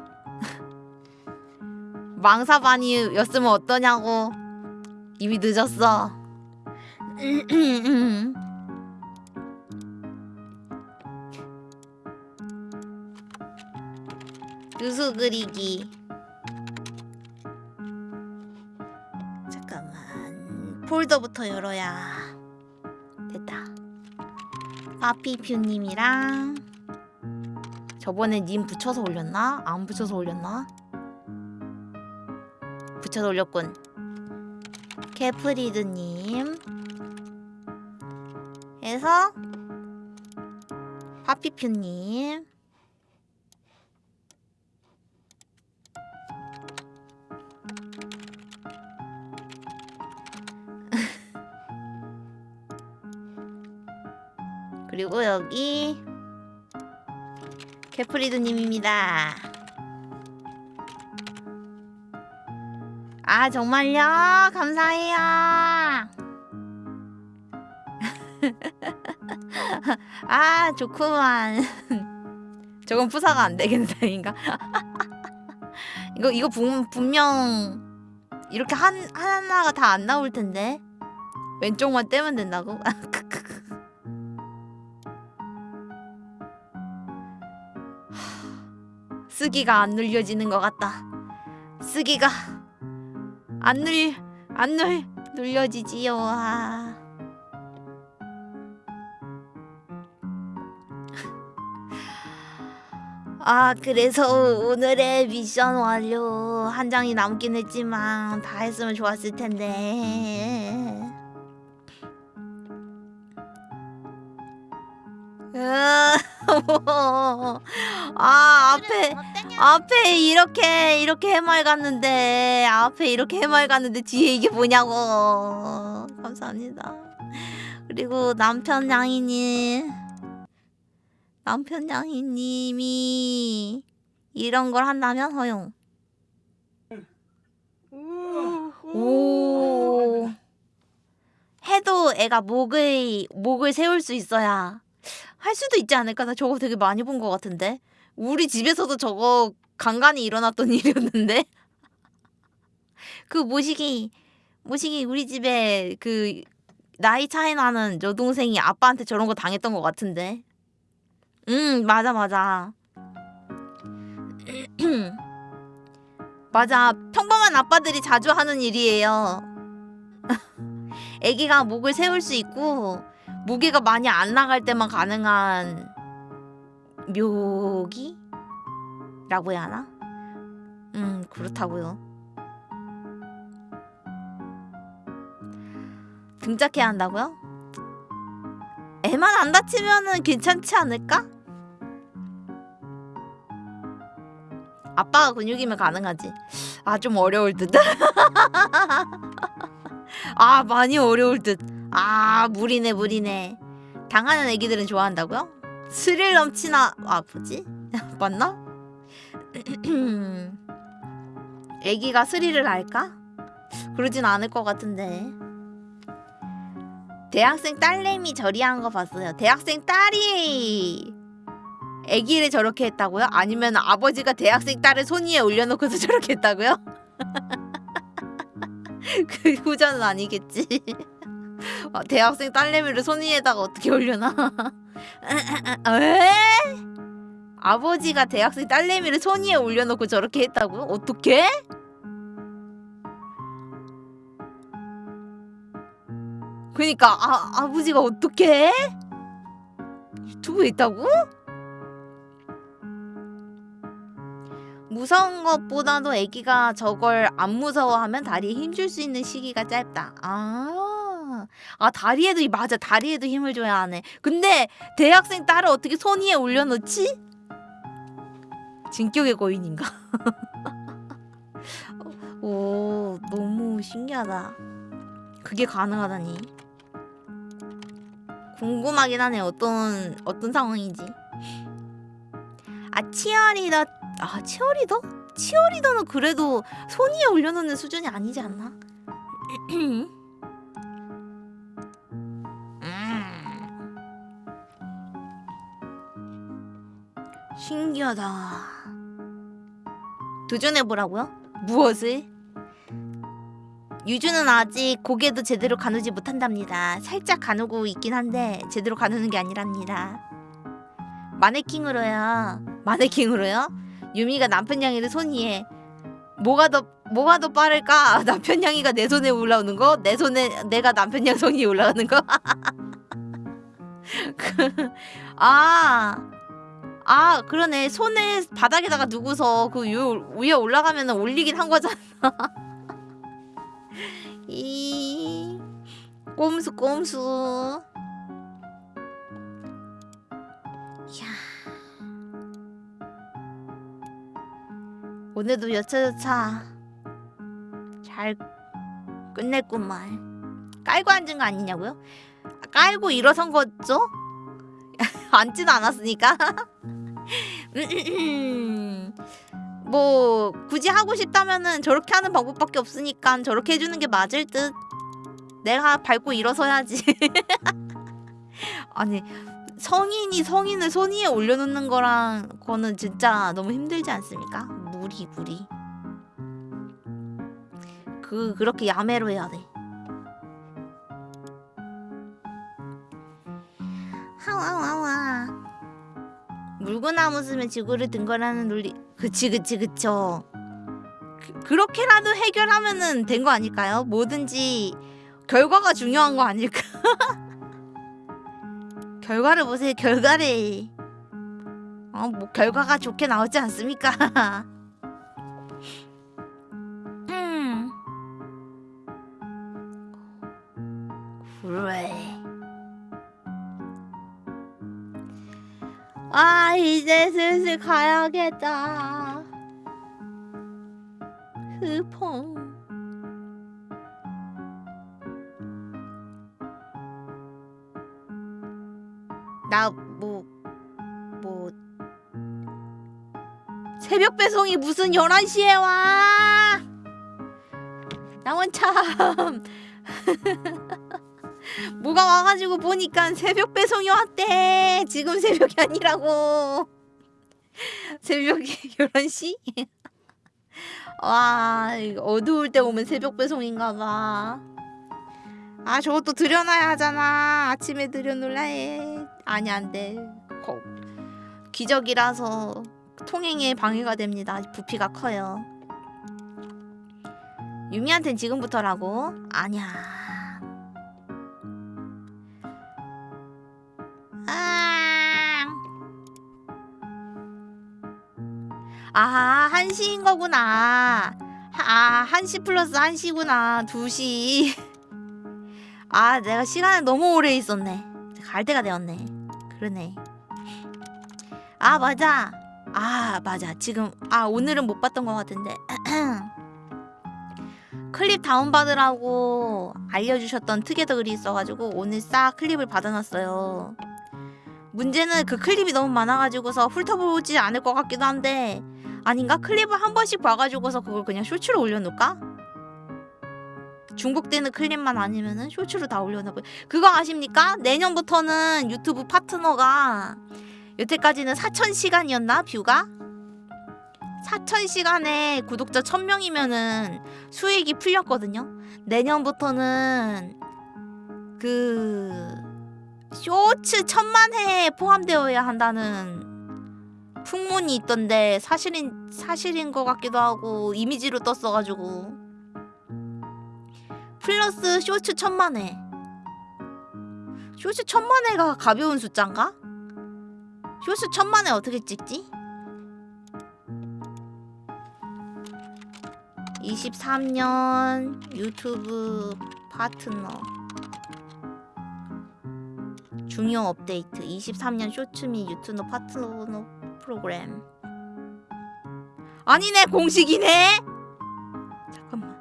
망사반이였으면 어떠냐고 이미 늦었어. 유수 그리기. 잠깐만. 폴더부터 열어야 됐다. 파피퓨님이랑 저번에 님 붙여서 올렸나? 안 붙여서 올렸나? 붙여서 올렸군 캐프리드님 해서 파피퓨님 그리고 여기 캐프리드님입니다. 아 정말요? 감사해요. 아 좋구만. 저건 푸사가 안 되겠다인가? 이거 이거 분, 분명 이렇게 한 하나가 다 안 나올 텐데 왼쪽만 떼면 된다고? 쓰기가 안 눌려지는 것 같다. 쓰기가 안 눌, 안 눌, 눌려지지요. 아. 아, 그래서 오늘의 미션 완료. 한 장이 남긴 했지만 다 했으면 좋았을 텐데. 아, 앞에 앞에 이렇게 이렇게 해맑았는데 앞에 이렇게 해맑았는데 뒤에 이게 뭐냐고. 감사합니다. 그리고 남편 양이님. 남편 양이님이 이런 걸 한다면 허용. 오. 해도 애가 목을 목을 세울 수 있어야 할 수도 있지 않을까? 나 저거 되게 많이 본 것 같은데 우리 집에서도 저거 간간히 일어났던 일이었는데? 그 모시기 모시기 우리 집에 그 나이 차이 나는 여동생이 아빠한테 저런 거 당했던 것 같은데? 음 맞아 맞아. 맞아. 평범한 아빠들이 자주 하는 일이에요. 아기가 목을 세울 수 있고 무게가 많이 안 나갈 때만 가능한 묘기? 라고 해야 하나? 음 그렇다고요 등짝해야 한다고요? 애만 안 다치면은 괜찮지 않을까? 아빠가 근육이면 가능하지 아 좀 어려울 듯 아 많이 어려울 듯 아 무리네 무리네 당하는 애기들은 좋아한다고요? 스릴 넘치나 아 뭐지? 맞나? 애기가 스릴을 알까? 그러진 않을 것 같은데 대학생 딸내미 저리한 거 봤어요. 대학생 딸이 아기를 저렇게 했다고요? 아니면 아버지가 대학생 딸을 손 위에 올려놓고서 저렇게 했다고요? 그 후자는 아니겠지. 아, 대학생 딸내미를 손 위에다가 어떻게 올려놔? 에? 아버지가 대학생 딸내미를 손 위에 올려놓고 저렇게 했다고요? 어떻게? 그니까 아 아버지가 어떻게? 유튜브에 있다고? 무서운 것보다도 아기가 저걸 안 무서워하면 다리에 힘줄 수 있는 시기가 짧다. 아, 아 다리에도 맞아 다리에도 힘을 줘야 하네. 근데 대학생 딸을 어떻게 손 위에 올려놓지? 진격의 거인인가? 오 너무 신기하다. 그게 가능하다니. 궁금하긴 하네 어떤 어떤 상황인지. 아 치어리더 아 치어리더? 치어리더는 그래도 손 위에 올려놓는 수준이 아니지 않나? 신기하다. 도전해 보라고요? 무엇을? 유주는 아직 고개도 제대로 가누지 못한답니다. 살짝 가누고 있긴 한데 제대로 가누는 게 아니랍니다. 마네킹으로요. 마네킹으로요? 유미가 남편 양이를 손 위에 뭐가 더 뭐가 더 빠를까? 남편 양이가 내 손에 올라오는 거, 내 손에 내가 남편 양 손이 올라가는 거. 그, 아, 아 그러네. 손을 바닥에다가 두고서 그 유, 위에 올라가면 올리긴 한 거잖아. 이 꼼수 꼼수. 오늘도 여차저차 잘 끝냈구만. 깔고 앉은 거 아니냐고요? 깔고 일어선 거죠? 앉지는 않았으니까. 음, 뭐 굳이 하고 싶다면은 저렇게 하는 방법밖에 없으니까 저렇게 해주는 게 맞을 듯. 내가 밟고 일어서야지. 아니 성인이 성인을 손 위에 올려놓는 거랑 거는 진짜 너무 힘들지 않습니까? 무리 무리. 그 그렇게 야매로 해야 돼. 하와와와. 물구나무 쓰면 지구를 든 거라는 논리. 그치 그치 그쵸. 그, 그렇게라도 해결하면은 된 거 아닐까요? 뭐든지 결과가 중요한 거 아닐까? 결과를 보세요 결과를. 어 뭐 결과가 좋게 나오지 않습니까? 음. 그래. 아 이제 슬슬 가야겠다. 흐펑. 나뭐뭐 새벽 배송이 무슨 11시에 와? 나원 참 뭐가 와가지고 보니까 새벽 배송이 왔대. 지금 새벽이 아니라고. 새벽이 11시? 와, 어두울 때 오면 새벽 배송인가 봐. 아, 저것도 들여놔야 하잖아. 아침에 들여놓으라 해. 아니, 안 돼. 거, 기적이라서 통행에 방해가 됩니다. 부피가 커요. 유미한텐 지금부터라고? 아니야. 아, 아, 1시인 거구나. 아, 1시 플러스 1시구나. 2시. 아, 내가 시간을 너무 오래 있었네. 갈 때가 되었네. 그러네. 아, 맞아. 아, 맞아. 지금, 아, 오늘은 못 봤던 것 같은데. 클립 다운받으라고 알려주셨던 글이 있어가지고 오늘 싹 클립을 받아놨어요. 문제는 그 클립이 너무 많아가지고서 훑어보지 않을 것 같기도 한데 아닌가? 클립을 한 번씩 봐가지고서 그걸 그냥 쇼츠로 올려놓을까? 중복되는 클립만 아니면은 쇼츠로 다 올려놔 버 그거 아십니까? 내년부터는 유튜브 파트너가 여태까지는 4천 시간이었나 뷰가? 4천 시간에 구독자 1000명이면은 수익이 풀렸거든요. 내년부터는 그 쇼츠 천만 회에 포함되어야 한다는 풍문이 있던데 사실인 사실인 것 같기도 하고 이미지로 떴어가지고 플러스 쇼츠 천만 회 쇼츠 천만 회가 가벼운 숫자인가? 쇼츠 천만 회 어떻게 찍지? 23년 유튜브 파트너 중요 업데이트 23년 쇼츠 및 유튜브 파트너 프로그램. 아니네 공식이네! 잠깐만.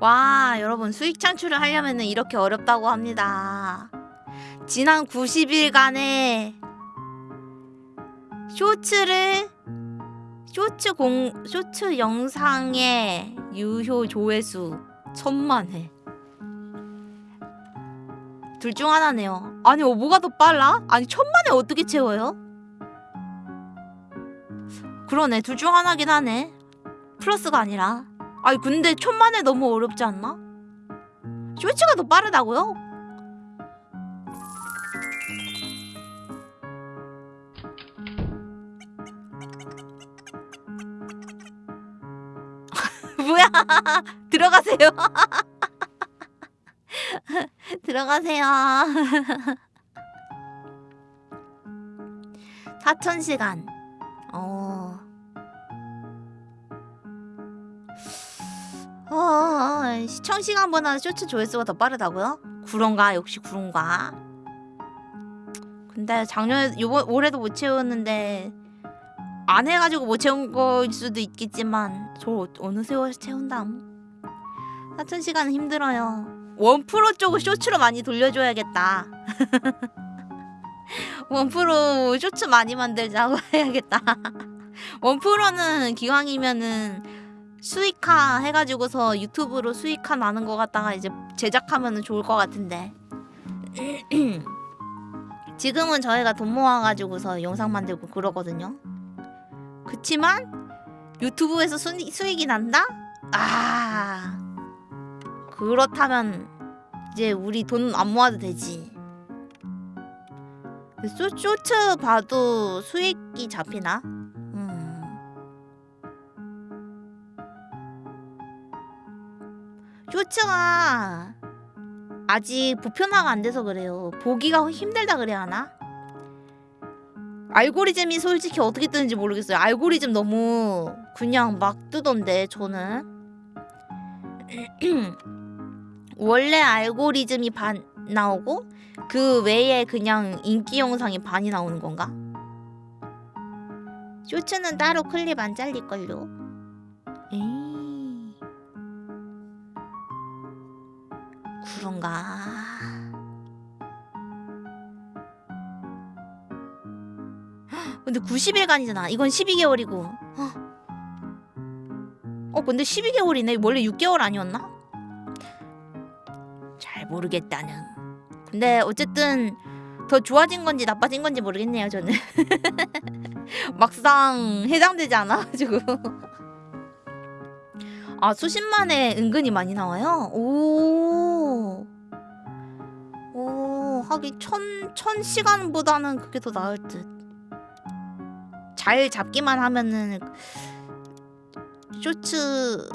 와 여러분 수익 창출을 하려면 이렇게 어렵다고 합니다 지난 90일간의 쇼츠를 쇼츠 공 쇼츠 영상의 유효 조회수 천만 회. 둘 중 하나네요. 아니 어, 뭐가 더 빨라? 아니 천만 회 어떻게 채워요? 그러네 둘 중 하나긴 하네. 플러스가 아니라. 아니 근데 천만 회 너무 어렵지 않나? 쇼츠가 더 빠르다고요? 들어가세요. 들어가세요. 4천 시간. 어. 어, 어, 시청 시간보다 쇼츠 조회수가 더 빠르다고요? 그런가? 역시 그런가? 근데 작년에 요번 올해도 못 채웠는데 안 해가지고 못 채운 거일 수도 있겠지만 저 어- 어느 세월 채운담? 4천 시간은 힘들어요. 원프로 쪽을 쇼츠로 많이 돌려줘야겠다. 원프로 쇼츠 많이 만들자고 해야겠다. 원프로는 기왕이면은 수익화 해가지고서 유튜브로 수익화 나는 거 갖다가 이제 제작하면은 좋을 것 같은데. 지금은 저희가 돈 모아가지고서 영상 만들고 그러거든요 그치만 유튜브에서 수익, 수익이 난다? 아 그렇다면 이제 우리 돈 안 모아도 되지 쇼, 쇼츠 봐도 수익이 잡히나? 음. 쇼츠가 아직 보편화가 안 돼서 그래요 보기가 힘들다 그래야 하나? 알고리즘이 솔직히 어떻게 뜨는지 모르겠어요. 알고리즘 너무 그냥 막 뜨던데 저는 원래 알고리즘이 반 나오고 그 외에 그냥 인기 영상이 반이 나오는 건가? 쇼츠는 따로 클립 안 잘릴걸요? 에이 그런가? 근데 90일간이잖아. 이건 12개월이고. 어, 근데 12개월이네. 원래 6개월 아니었나? 잘 모르겠다는. 근데 어쨌든 더 좋아진 건지 나빠진 건지 모르겠네요, 저는. 막상 해당되지 않아가지고. 아, 수십만에 은근히 많이 나와요? 오. 오, 하긴 천, 천 시간보다는 그게 더 나을 듯. 잘 잡기만 하면은 쇼츠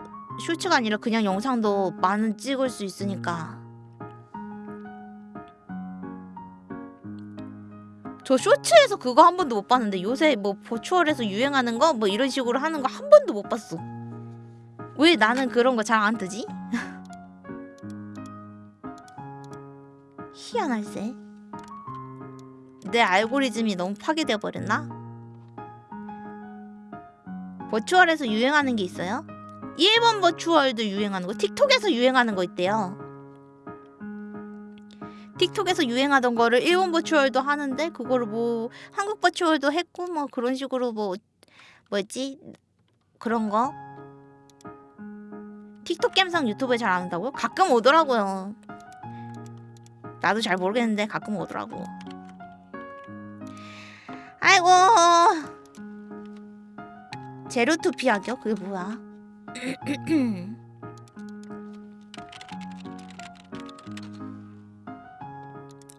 쇼츠가 아니라 그냥 영상도 많은 찍을 수 있으니까 저 쇼츠에서 그거 한 번도 못 봤는데 요새 뭐 버추얼에서 유행하는 거 뭐 이런 식으로 하는 거 한 번도 못 봤어 왜 나는 그런 거 잘 안 뜨지? 희한할세 내 알고리즘이 너무 파괴되어 버렸나? 버추얼에서 유행하는 게 있어요? 일본 버추얼도 유행하는 거 틱톡에서 유행하는 거 있대요 틱톡에서 유행하던 거를 일본 버추얼도 하는데 그거를 뭐 한국 버추얼도 했고 뭐 그런 식으로 뭐 뭐였지 그런 거 틱톡 감성 유튜브에 잘 안 온다고요? 가끔 오더라고요. 나도 잘 모르겠는데 가끔 오더라고. 아이고 제로투 피하기요? 그게 뭐야?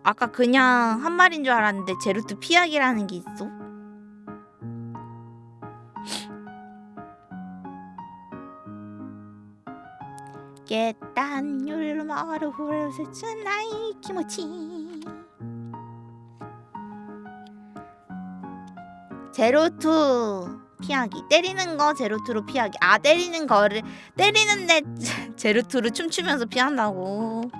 아까 그냥 한 말인 줄 알았는데 제로투 피하기라는 게 있어? 깨단 율마루 후르스츠 나이 키모치 제로투 피하기. 때리는 거 제로투로 피하기. 아 때리는 거를 때리는데 제로투로 춤추면서 피한다고.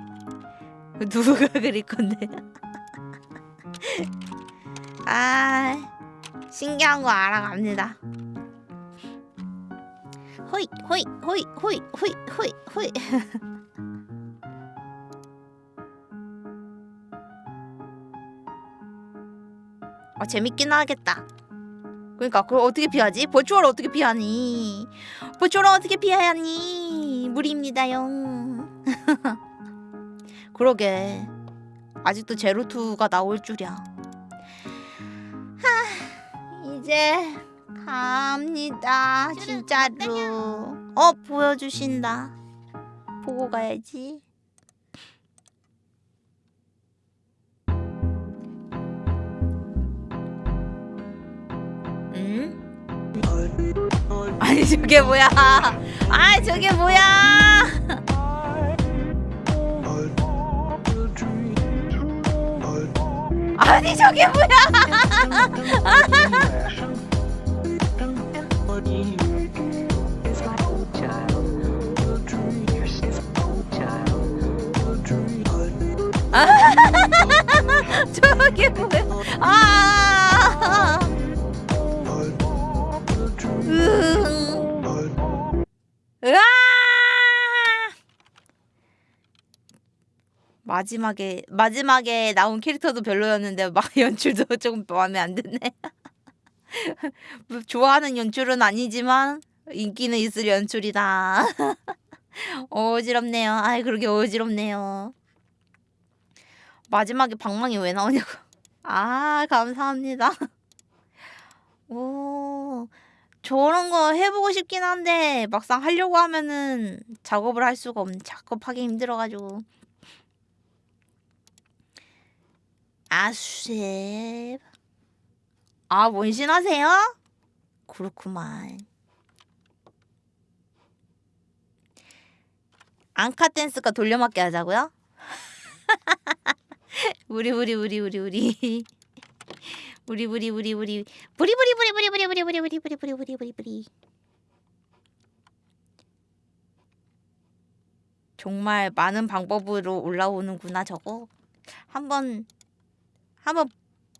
누가 그릴 건데? 아 신기한 거 알아갑니다. 호이 호이 호이 호이 호이 호이 호이. 아 재밌긴 하겠다 그러니까 그걸 어떻게 피하지? 버추얼 어떻게 피하니? 버추얼 어떻게 피하니? 무리입니다요. 그러게 아직도 제로투가 나올 줄이야. 하, 이제 갑니다. 진짜로. 어 보여주신다. 보고 가야지. 응? 아니 저게 뭐야? 아 저게 뭐야? 아니 저게 뭐야? 저게 뭐야? 아! 마지막에 마지막에 나온 캐릭터도 별로였는데 막 연출도 조금 마음에 안 드네. 뭐 좋아하는 연출은 아니지만 인기는 있을 연출이다. 어지럽네요. 아이 그러게 어지럽네요. 마지막에 방망이 왜 나오냐고. 아 감사합니다. 오 저런 거 해보고 싶긴 한데 막상 하려고 하면은 작업을 할 수가 없네. 작업하기 힘들어가지고. 아쉽. 아 원신하세요? 그렇구만. 앙카 댄스가 돌려막기 하자고요? 우리 우리 우리 우리 우리 우리 우리 우리 우리 부리 부리 부리 부리 부리 부리 부리 부리 부리 부리 부리 부리 정말 많은 방법으로 올라오는구나 저거 한번 한번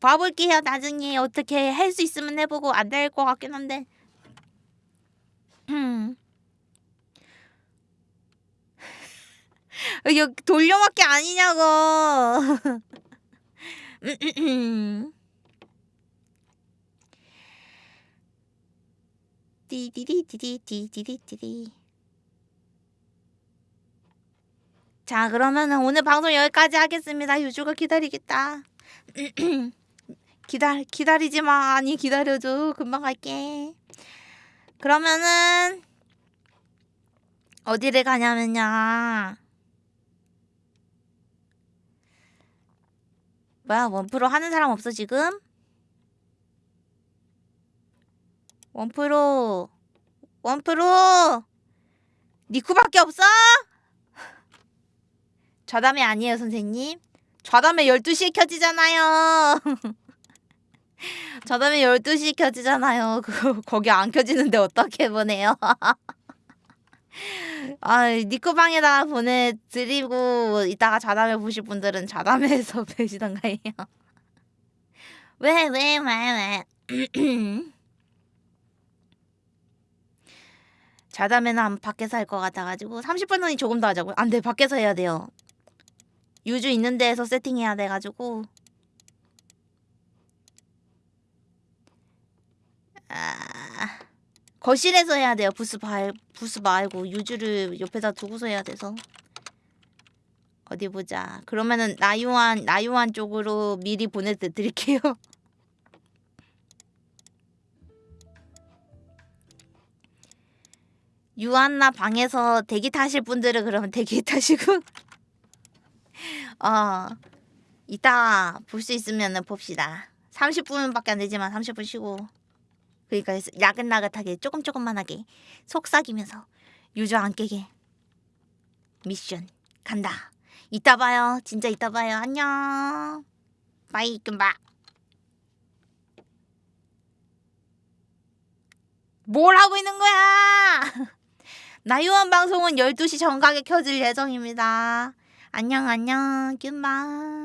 봐볼게요 나중에 어떻게 할 수 있으면 해보고 안 될 것 같긴 한데 음. 이거 돌려막기 아니냐고 띠디디디디디디디디 자 그러면은 오늘 방송 여기까지 하겠습니다. 유주가 기다리겠다. 기다 기다리지 마. 아니 기다려줘. 금방 갈게. 그러면은 어디를 가냐면요. 뭐야 원프로 하는 사람 없어 지금 원프로 원프로! 니쿠밖에 없어? 좌담회 아니에요 선생님. 좌담회 12시에 켜지잖아요. 좌담회 12시에 켜지잖아요. 그거 거기 안 켜지는데 어떻게 보내요? 아 니쿠방에다가 보내드리고 이따가 좌담회 보실 분들은 좌담회에서 뵈시던가 해요? 왜 왜 왜왜 자다면 한 밖에서 할 것 같아가지고 30분 후에 조금 더 하자고요. 안돼 밖에서 해야 돼요. 유주 있는 데에서 세팅해야 돼가지고 아, 거실에서 해야 돼요. 부스 발 부스 말고 유주를 옆에다 두고서 해야 돼서 어디 보자. 그러면은 나유한 나유한 쪽으로 미리 보내드릴게요. 유한나 방에서 대기 타실 분들은 그러면 대기 타시고. 어 이따 볼 수 있으면은 봅시다. 30분밖에 안 되지만 30분 쉬고. 그러니까 야긋나긋하게 조금 조금만 하게 속삭이면서 유저 안 깨게. 미션 간다. 이따 봐요. 진짜 이따 봐요. 안녕. bye 금바. 뭘 하고 있는 거야 나유한 방송은 12시 정각에 켜질 예정입니다. 안녕 안녕 뀨마